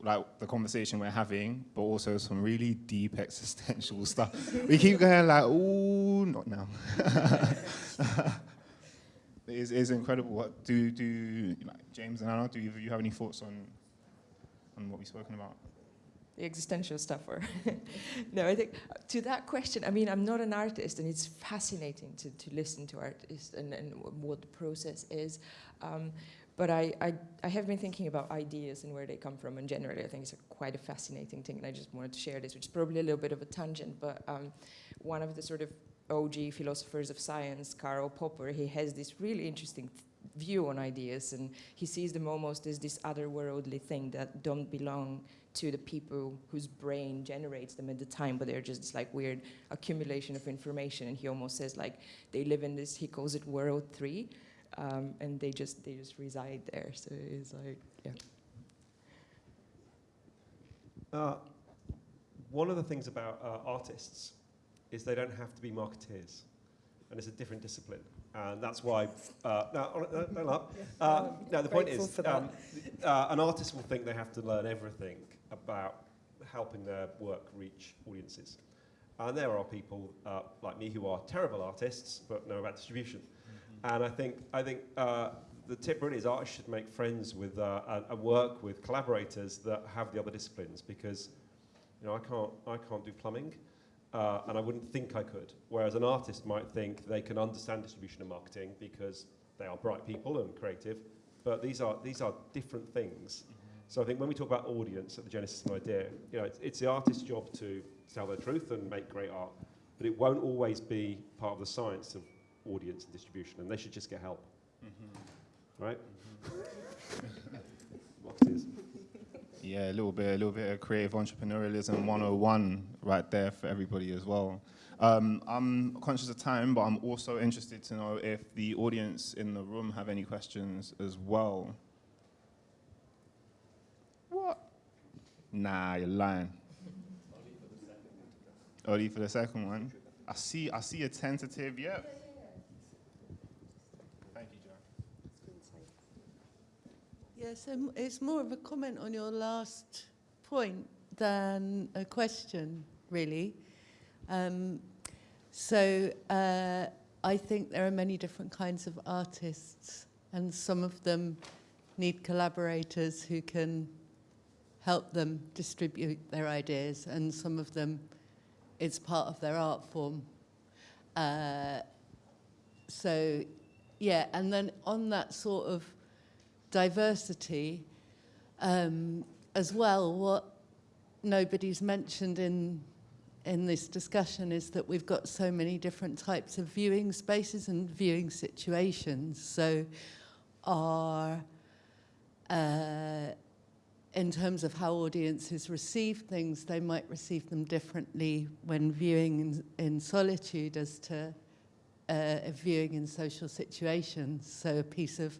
like the conversation we're having, but also some really deep existential stuff. we keep going like, ooh, not now. it is it's incredible. What do do like, James and Anna? Do of you have any thoughts on on what we've spoken about? The existential stuff or no i think uh, to that question i mean i'm not an artist and it's fascinating to, to listen to artists and, and what the process is. Um, but I, I, I have been thinking about ideas and where they come from and generally i think it's a quite a fascinating thing and i just wanted to share this which is probably a little bit of a tangent but um, one of the sort of og philosophers of science karl popper he has this really interesting view on ideas and he sees them almost as this otherworldly thing that don't belong to the people whose brain generates them at the time, but they're just this like weird accumulation of information. And he almost says like they live in this, he calls it world three, um, and they just they just reside there. So it's like, yeah. Uh, one of the things about uh, artists is they don't have to be marketeers, and it's a different discipline. And that's why, uh, no, no, no, no, uh, no, the point is, um, uh, an artist will think they have to learn everything about helping their work reach audiences. And there are people uh, like me who are terrible artists but know about distribution. Mm-hmm. And I think, I think uh, the tip really is artists should make friends with uh, and, and work with collaborators that have the other disciplines because you know, I can't, I can't do plumbing uh, and I wouldn't think I could. Whereas an artist might think they can understand distribution and marketing because they are bright people and creative. But these are, these are different things. So I think when we talk about audience at the Genesis of an idea, you know, it's, it's the artist's job to tell their truth and make great art, but it won't always be part of the science of audience and distribution, and they should just get help. Mm-hmm. Right? Mm-hmm. yeah, a little bit, a little bit of creative entrepreneurialism 101 right there for everybody as well. Um, I'm conscious of time, but I'm also interested to know if the audience in the room have any questions as well. What? Nah, you're lying. Only for the second one. I see. I see a tentative. Yep. Thank you, Joe. Yes, it's more of a comment on your last point than a question, really. Um, so uh, I think there are many different kinds of artists, and some of them need collaborators who can help them distribute their ideas, and some of them, it's part of their art form. Uh, so, yeah, and then on that sort of diversity, um, as well, what nobody's mentioned in in this discussion is that we've got so many different types of viewing spaces and viewing situations. So our uh, in terms of how audiences receive things, they might receive them differently when viewing in, in solitude as to uh, viewing in social situations. So a piece of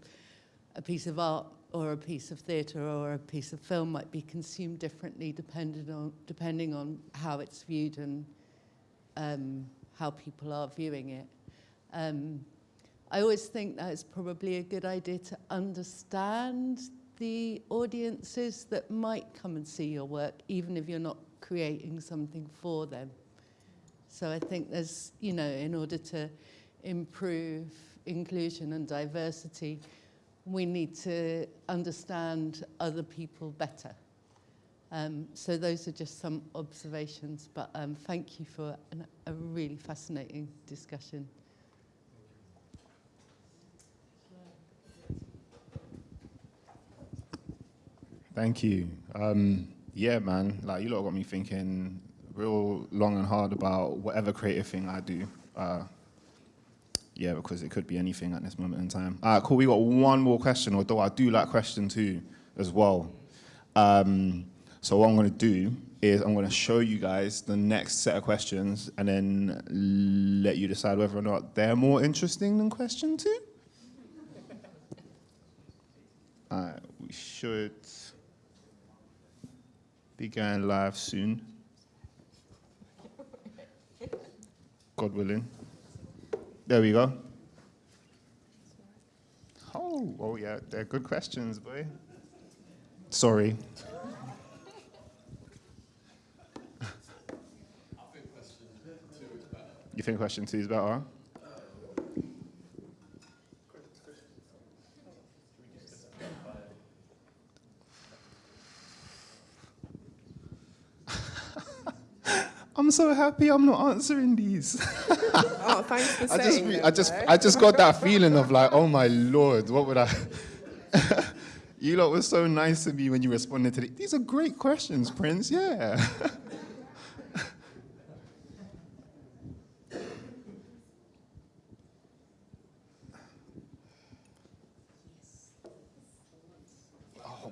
a piece of art or a piece of theatre or a piece of film might be consumed differently depending on depending on how it's viewed and um, how people are viewing it. Um, I always think that it's probably a good idea to understand the audiences that might come and see your work, even if you're not creating something for them. So I think there's, you know, in order to improve inclusion and diversity, we need to understand other people better. Um, so those are just some observations, but um, thank you for an, a really fascinating discussion. Thank you. Um, yeah, man, like you lot got me thinking real long and hard about whatever creative thing I do. Uh, yeah, because it could be anything at this moment in time. All right, cool. We got one more question, although I do like question two as well. Um, so what I'm going to do is I'm going to show you guys the next set of questions and then let you decide whether or not they're more interesting than question two. All right, we should be going live soon. God willing. There we go. Oh, oh yeah, they're good questions, boy. Sorry. You think question two is better? I'm so happy I'm not answering these. Oh, thanks for I just, saying them, I just, though. I just got that feeling of like, oh my lord, what would I? you lot were so nice to me when you responded to the, these are great questions, Prince. Yeah.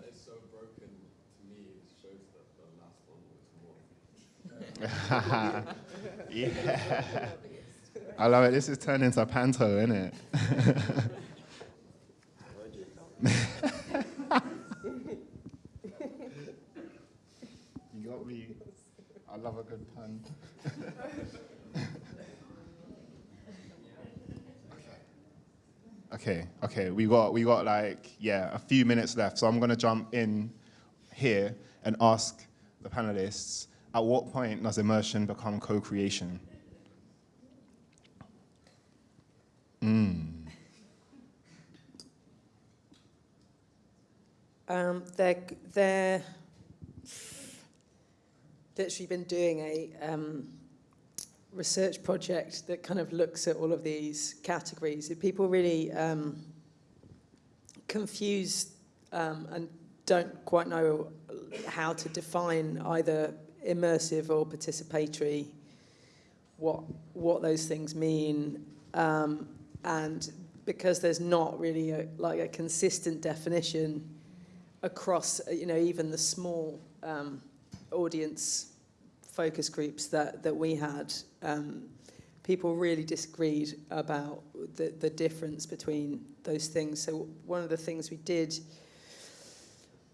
It's so broken to me, it shows that the last one was more. yeah. I love it. This is turned into a panto, isn't it? you got me. I love a good pun. okay, okay. We got we got like yeah a few minutes left, so I'm gonna jump in here and ask the panelists: At what point does immersion become co-creation? Mm. Um, they're, they're literally been doing a um, research project that kind of looks at all of these categories. People really um, confused um, and don't quite know how to define either immersive or participatory, what what those things mean, um, and because there's not really a, like a consistent definition across, you know, even the small um, audience focus groups that, that we had, um, people really disagreed about the, the difference between those things. So one of the things we did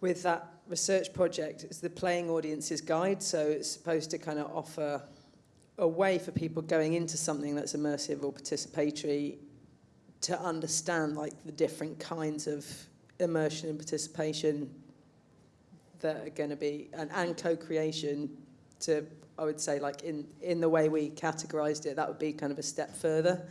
with that research project is the Playing Audiences Guide. So it's supposed to kind of offer a way for people going into something that's immersive or participatory to understand like the different kinds of immersion and participation that are going to be and, and co-creation to I would say like in in the way we categorized it that would be kind of a step further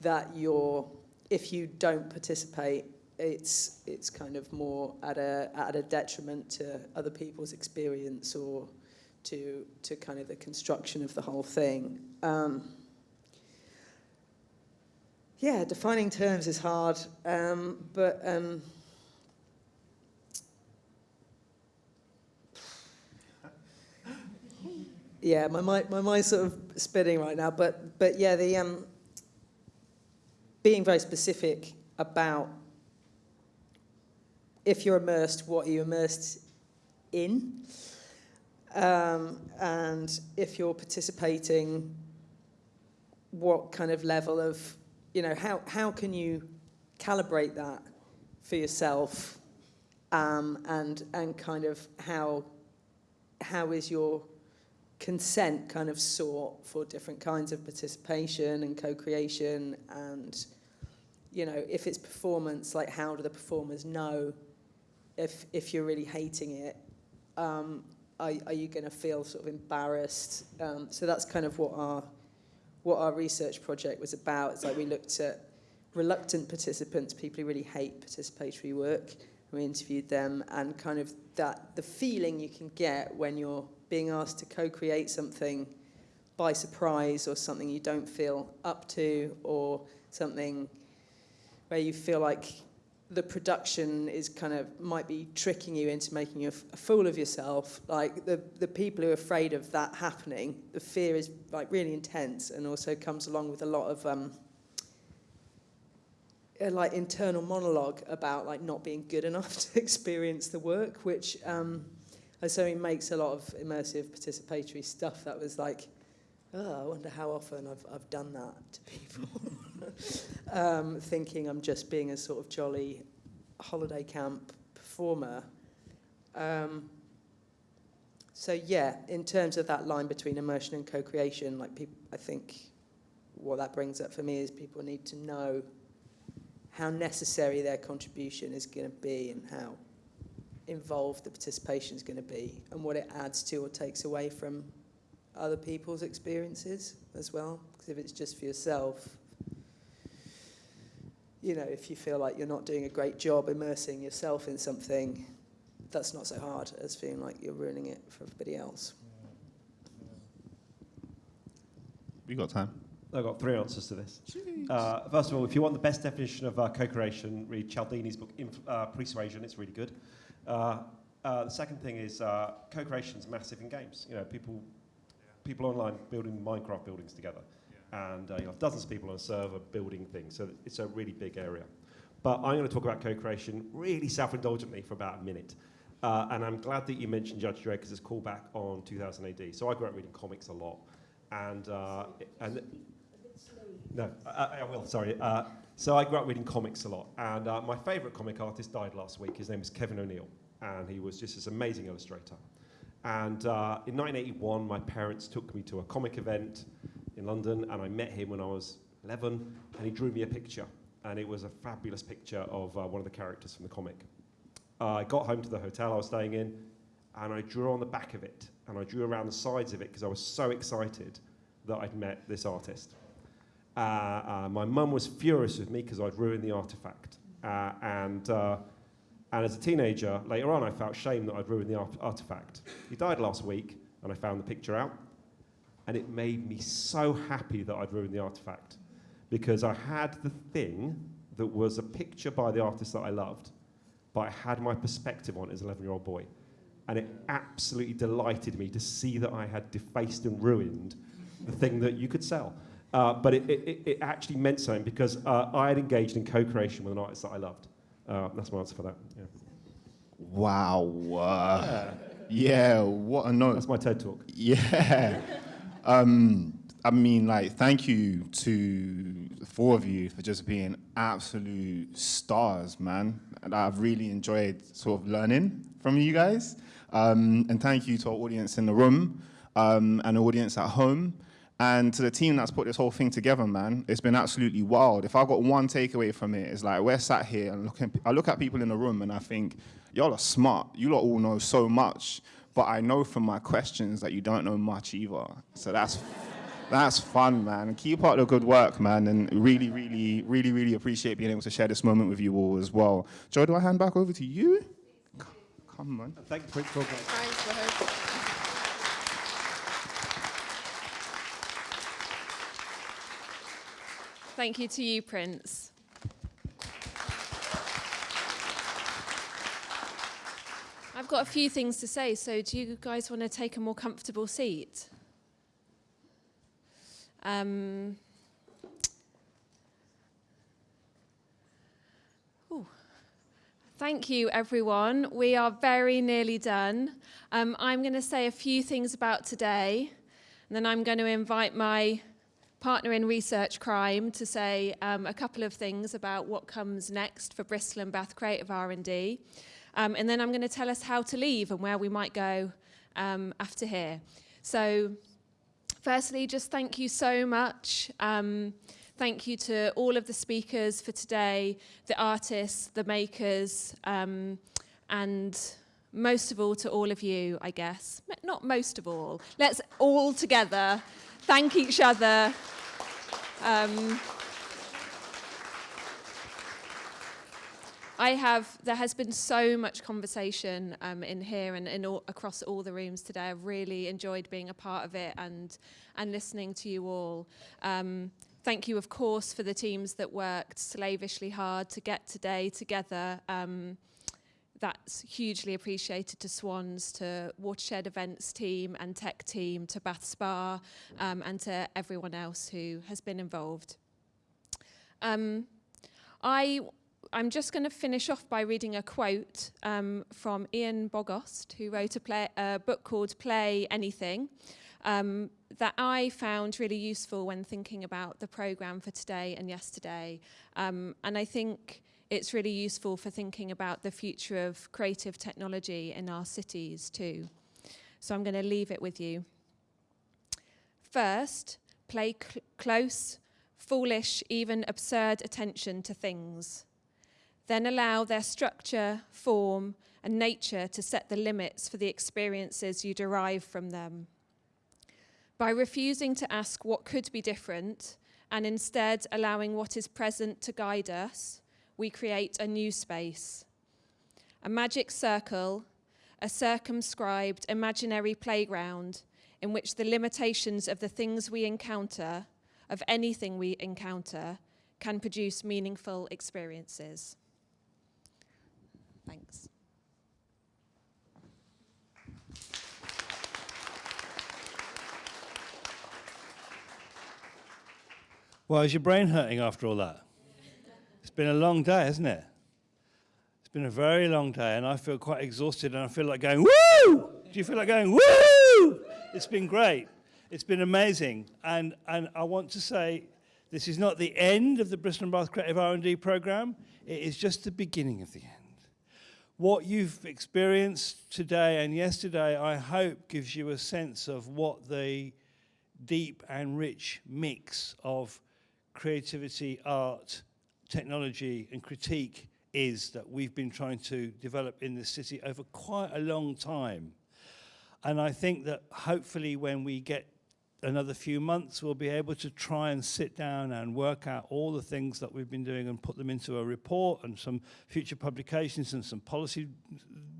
that you're if you don't participate it's it's kind of more at a at a detriment to other people's experience or to to kind of the construction of the whole thing um, yeah defining terms is hard um, but um, yeah, my mind, my mind's sort of spinning right now. But but yeah, the um, being very specific about if you're immersed, what are you immersed in. Um, and if you're participating, what kind of level of, you know, how, how can you calibrate that for yourself um, and, and kind of how, how is your consent kind of sought for different kinds of participation and co-creation and you know if it's performance like how do the performers know if if you're really hating it um, are, are you going to feel sort of embarrassed? Um, so that's kind of what our what our research project was about. It's like we looked at reluctant participants people who really hate participatory work. We interviewed them and kind of that the feeling you can get when you're being asked to co-create something by surprise or something you don't feel up to or something where you feel like the production is kind of might be tricking you into making you a fool of yourself like the the people who are afraid of that happening the fear is like really intense and also comes along with a lot of um a, like internal monologue about like not being good enough to experience the work which um so he makes a lot of immersive participatory stuff that was like, oh, I wonder how often I've, I've done that to people. um, thinking I'm just being a sort of jolly holiday camp performer. Um, so yeah, in terms of that line between immersion and co-creation, like I think what that brings up for me is people need to know how necessary their contribution is going to be and how involved the participation is going to be and what it adds to or takes away from other people's experiences as well. Because if it's just for yourself, you know, if you feel like you're not doing a great job immersing yourself in something, that's not so hard as feeling like you're ruining it for everybody else. We got time. I've got three answers to this. Uh, first of all, if you want the best definition of uh, co-creation, read Cialdini's book, Inf- uh, Persuasion. It's really good. Uh, uh, the second thing is uh, co-creation is massive in games. You know, people, people online building Minecraft buildings together, and uh, you have dozens of people on a server building things. So it's a really big area. But I'm going to talk about co-creation really self-indulgently for about a minute. Uh, and I'm glad that you mentioned Judge Dredd because it's called back on 2000 AD. So I grew up reading comics a lot, and uh, and no, I, I will. Sorry. Uh, so I grew up reading comics a lot, and uh, my favourite comic artist died last week. His name is Kevin O'Neill, and he was just this amazing illustrator. And uh, in 1981, my parents took me to a comic event in London, and I met him when I was 11, and he drew me a picture, and it was a fabulous picture of uh, one of the characters from the comic. Uh, I got home to the hotel I was staying in, and I drew on the back of it, and I drew around the sides of it because I was so excited that I'd met this artist. Uh, uh, my mum was furious with me because I'd ruined the artifact. Uh, and, uh, and as a teenager, later on, I felt shame that I'd ruined the art- artifact. He died last week, and I found the picture out. And it made me so happy that I'd ruined the artifact because I had the thing that was a picture by the artist that I loved, but I had my perspective on it as an 11 year old boy. And it absolutely delighted me to see that I had defaced and ruined the thing that you could sell. Uh, but it, it, it actually meant something because uh, I had engaged in co-creation with an artist that I loved. Uh, that's my answer for that. Yeah. Wow. Uh, yeah, what a note. That's my TED talk. Yeah. Um, I mean, like, thank you to the four of you for just being absolute stars, man. And I've really enjoyed sort of learning from you guys. Um, and thank you to our audience in the room um, and audience at home. And to the team that's put this whole thing together, man, it's been absolutely wild. If I've got one takeaway from it, it's like we're sat here and looking, I look at people in the room and I think, y'all are smart. You lot all know so much, but I know from my questions that you don't know much either. So that's that's fun, man. Keep up the good work, man, and really, really, really, really appreciate being able to share this moment with you all as well. Joe, do I hand back over to you? Come on. Thank you for talking. Thanks. Thank you to you, Prince. I've got a few things to say, so do you guys want to take a more comfortable seat? Um, Thank you, everyone. We are very nearly done. Um, I'm going to say a few things about today, and then I'm going to invite my partner in research crime to say um, a couple of things about what comes next for Bristol and Bath Creative R&D. Um, and then I'm going to tell us how to leave and where we might go um, after here. So firstly, just thank you so much. Um, Thank you to all of the speakers for today, the artists, the makers, um, and most of all to all of you, I guess. Not most of all. Let's all together thank each other. Um, I have, there has been so much conversation um, in here and in all, across all the rooms today. I've really enjoyed being a part of it and, and listening to you all. Um, Thank you, of course, for the teams that worked slavishly hard to get today together. Um, that's hugely appreciated to Swans, to Watershed Events team and tech team, to Bath Spa, um, and to everyone else who has been involved. Um, I, I'm just going to finish off by reading a quote um, from Ian Bogost, who wrote a, play, a book called Play Anything um, that I found really useful when thinking about the programme for today and yesterday. Um, and I think it's really useful for thinking about the future of creative technology in our cities too. So I'm going to leave it with you. First, play cl close, foolish, even absurd attention to things. Then allow their structure, form, and nature to set the limits for the experiences you derive from them. By refusing to ask what could be different and instead allowing what is present to guide us, we create a new space. A magic circle, a circumscribed imaginary playground in which the limitations of the things we encounter, of anything we encounter, can produce meaningful experiences. Thanks. Well, is your brain hurting after all that? It's been a long day, hasn't it? It's been a very long day, and I feel quite exhausted, and I feel like going, woo! Do you feel like going, woo? It's been great. It's been amazing. And, and I want to say, this is not the end of the Bristol and Bath Creative R&D program. It is just the beginning of the end. What you've experienced today and yesterday, I hope, gives you a sense of what the deep and rich mix of creativity, art, technology and critique is that we've been trying to develop in this city over quite a long time. And I think that hopefully when we get another few months, we'll be able to try and sit down and work out all the things that we've been doing and put them into a report and some future publications and some policy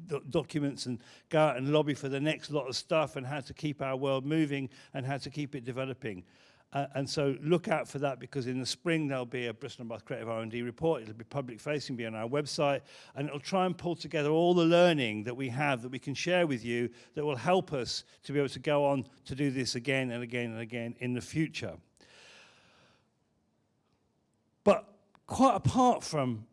do documents and go out and lobby for the next lot of stuff and how to keep our world moving and how to keep it developing. Uh, and so look out for that because in the spring there'll be a Bristol and Bath Creative R&D report. It'll be public facing, be on our website, and it'll try and pull together all the learning that we have that we can share with you that will help us to be able to go on to do this again and again and again in the future. But quite apart from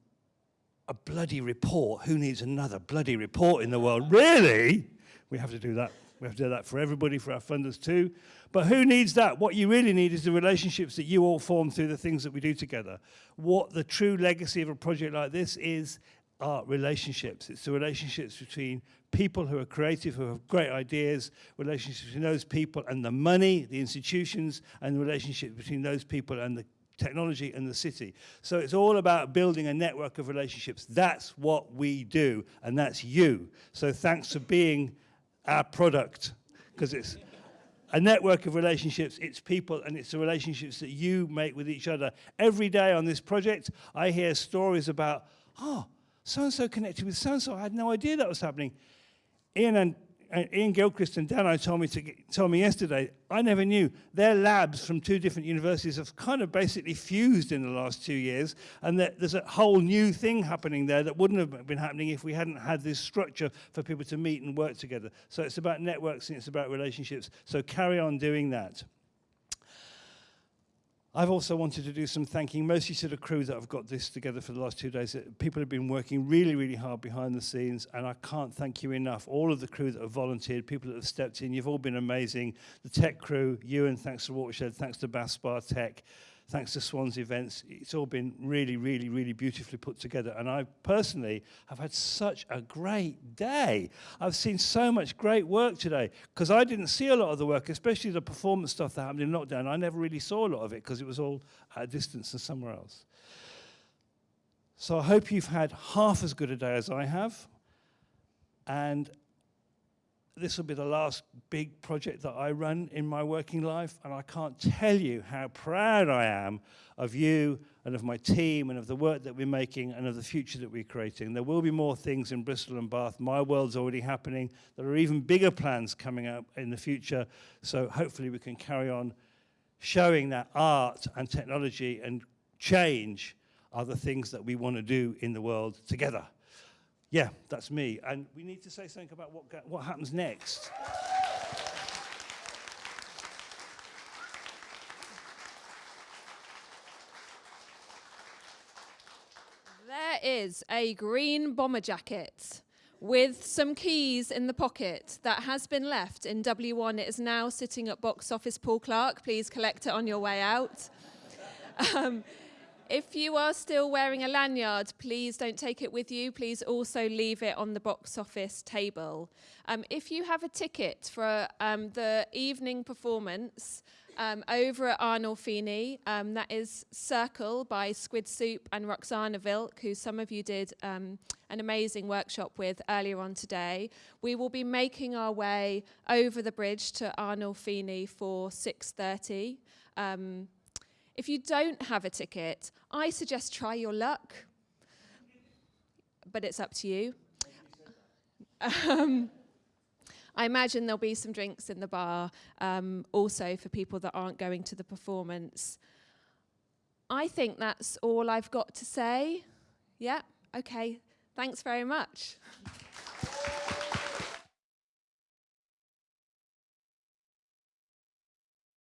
a bloody report, who needs another bloody report in the world? Really? We have to do that. We have to do that for everybody, for our funders too. But who needs that? What you really need is the relationships that you all form through the things that we do together. What the true legacy of a project like this is are relationships. It's the relationships between people who are creative, who have great ideas, relationships between those people and the money, the institutions, and the relationship between those people and the technology and the city. So it's all about building a network of relationships. That's what we do, and that's you. So thanks for being our product, because it's a network of relationships, it's people, and it's the relationships that you make with each other. Every day on this project, I hear stories about, oh, so-and-so connected with so-and-so. I had no idea that was happening. Ian and Ian Gilchrist and Dano told me to told me yesterday. I never knew their labs from two different universities have kind of basically fused in the last two years, and that there's a whole new thing happening there that wouldn't have been happening if we hadn't had this structure for people to meet and work together. So it's about networks and it's about relationships. So carry on doing that. I've also wanted to do some thanking, mostly to the crew that have got this together for the last two days. Uh, people have been working really, really hard behind the scenes, and I can't thank you enough. All of the crew that have volunteered, people that have stepped in, you've all been amazing. The tech crew, Ewan, thanks to Watershed, thanks to Baspar Tech. Thanks to Swans Events. It's all been really, really, really beautifully put together. And I personally have had such a great day. I've seen so much great work today because I didn't see a lot of the work, especially the performance stuff that happened in lockdown. I never really saw a lot of it because it was all at a distance and somewhere else. So I hope you've had half as good a day as I have. And this will be the last big project that I run in my working life, and I can't tell you how proud I am of you and of my team and of the work that we're making and of the future that we're creating. There will be more things in Bristol and Bath. My world's already happening. There are even bigger plans coming up in the future, so hopefully we can carry on showing that art and technology and change are the things that we want to do in the world together. Yeah, that's me. And we need to say something about what, what happens next. There is a green bomber jacket with some keys in the pocket that has been left in W1. It is now sitting at box office Paul Clark. Please collect it on your way out. Um, if you are still wearing a lanyard, please don't take it with you. Please also leave it on the box office table. Um, if you have a ticket for um, the evening performance um, over at Arnolfini, um, that is Circle by Squidsoup and Roxana Vilk, who some of you did um, an amazing workshop with earlier on today. We will be making our way over the bridge to Arnolfini for 6.30. If you don't have a ticket, I suggest try your luck, but it's up to you. Um, I imagine there'll be some drinks in the bar, um, also for people that aren't going to the performance. I think that's all I've got to say. Yeah, okay. Thanks very much.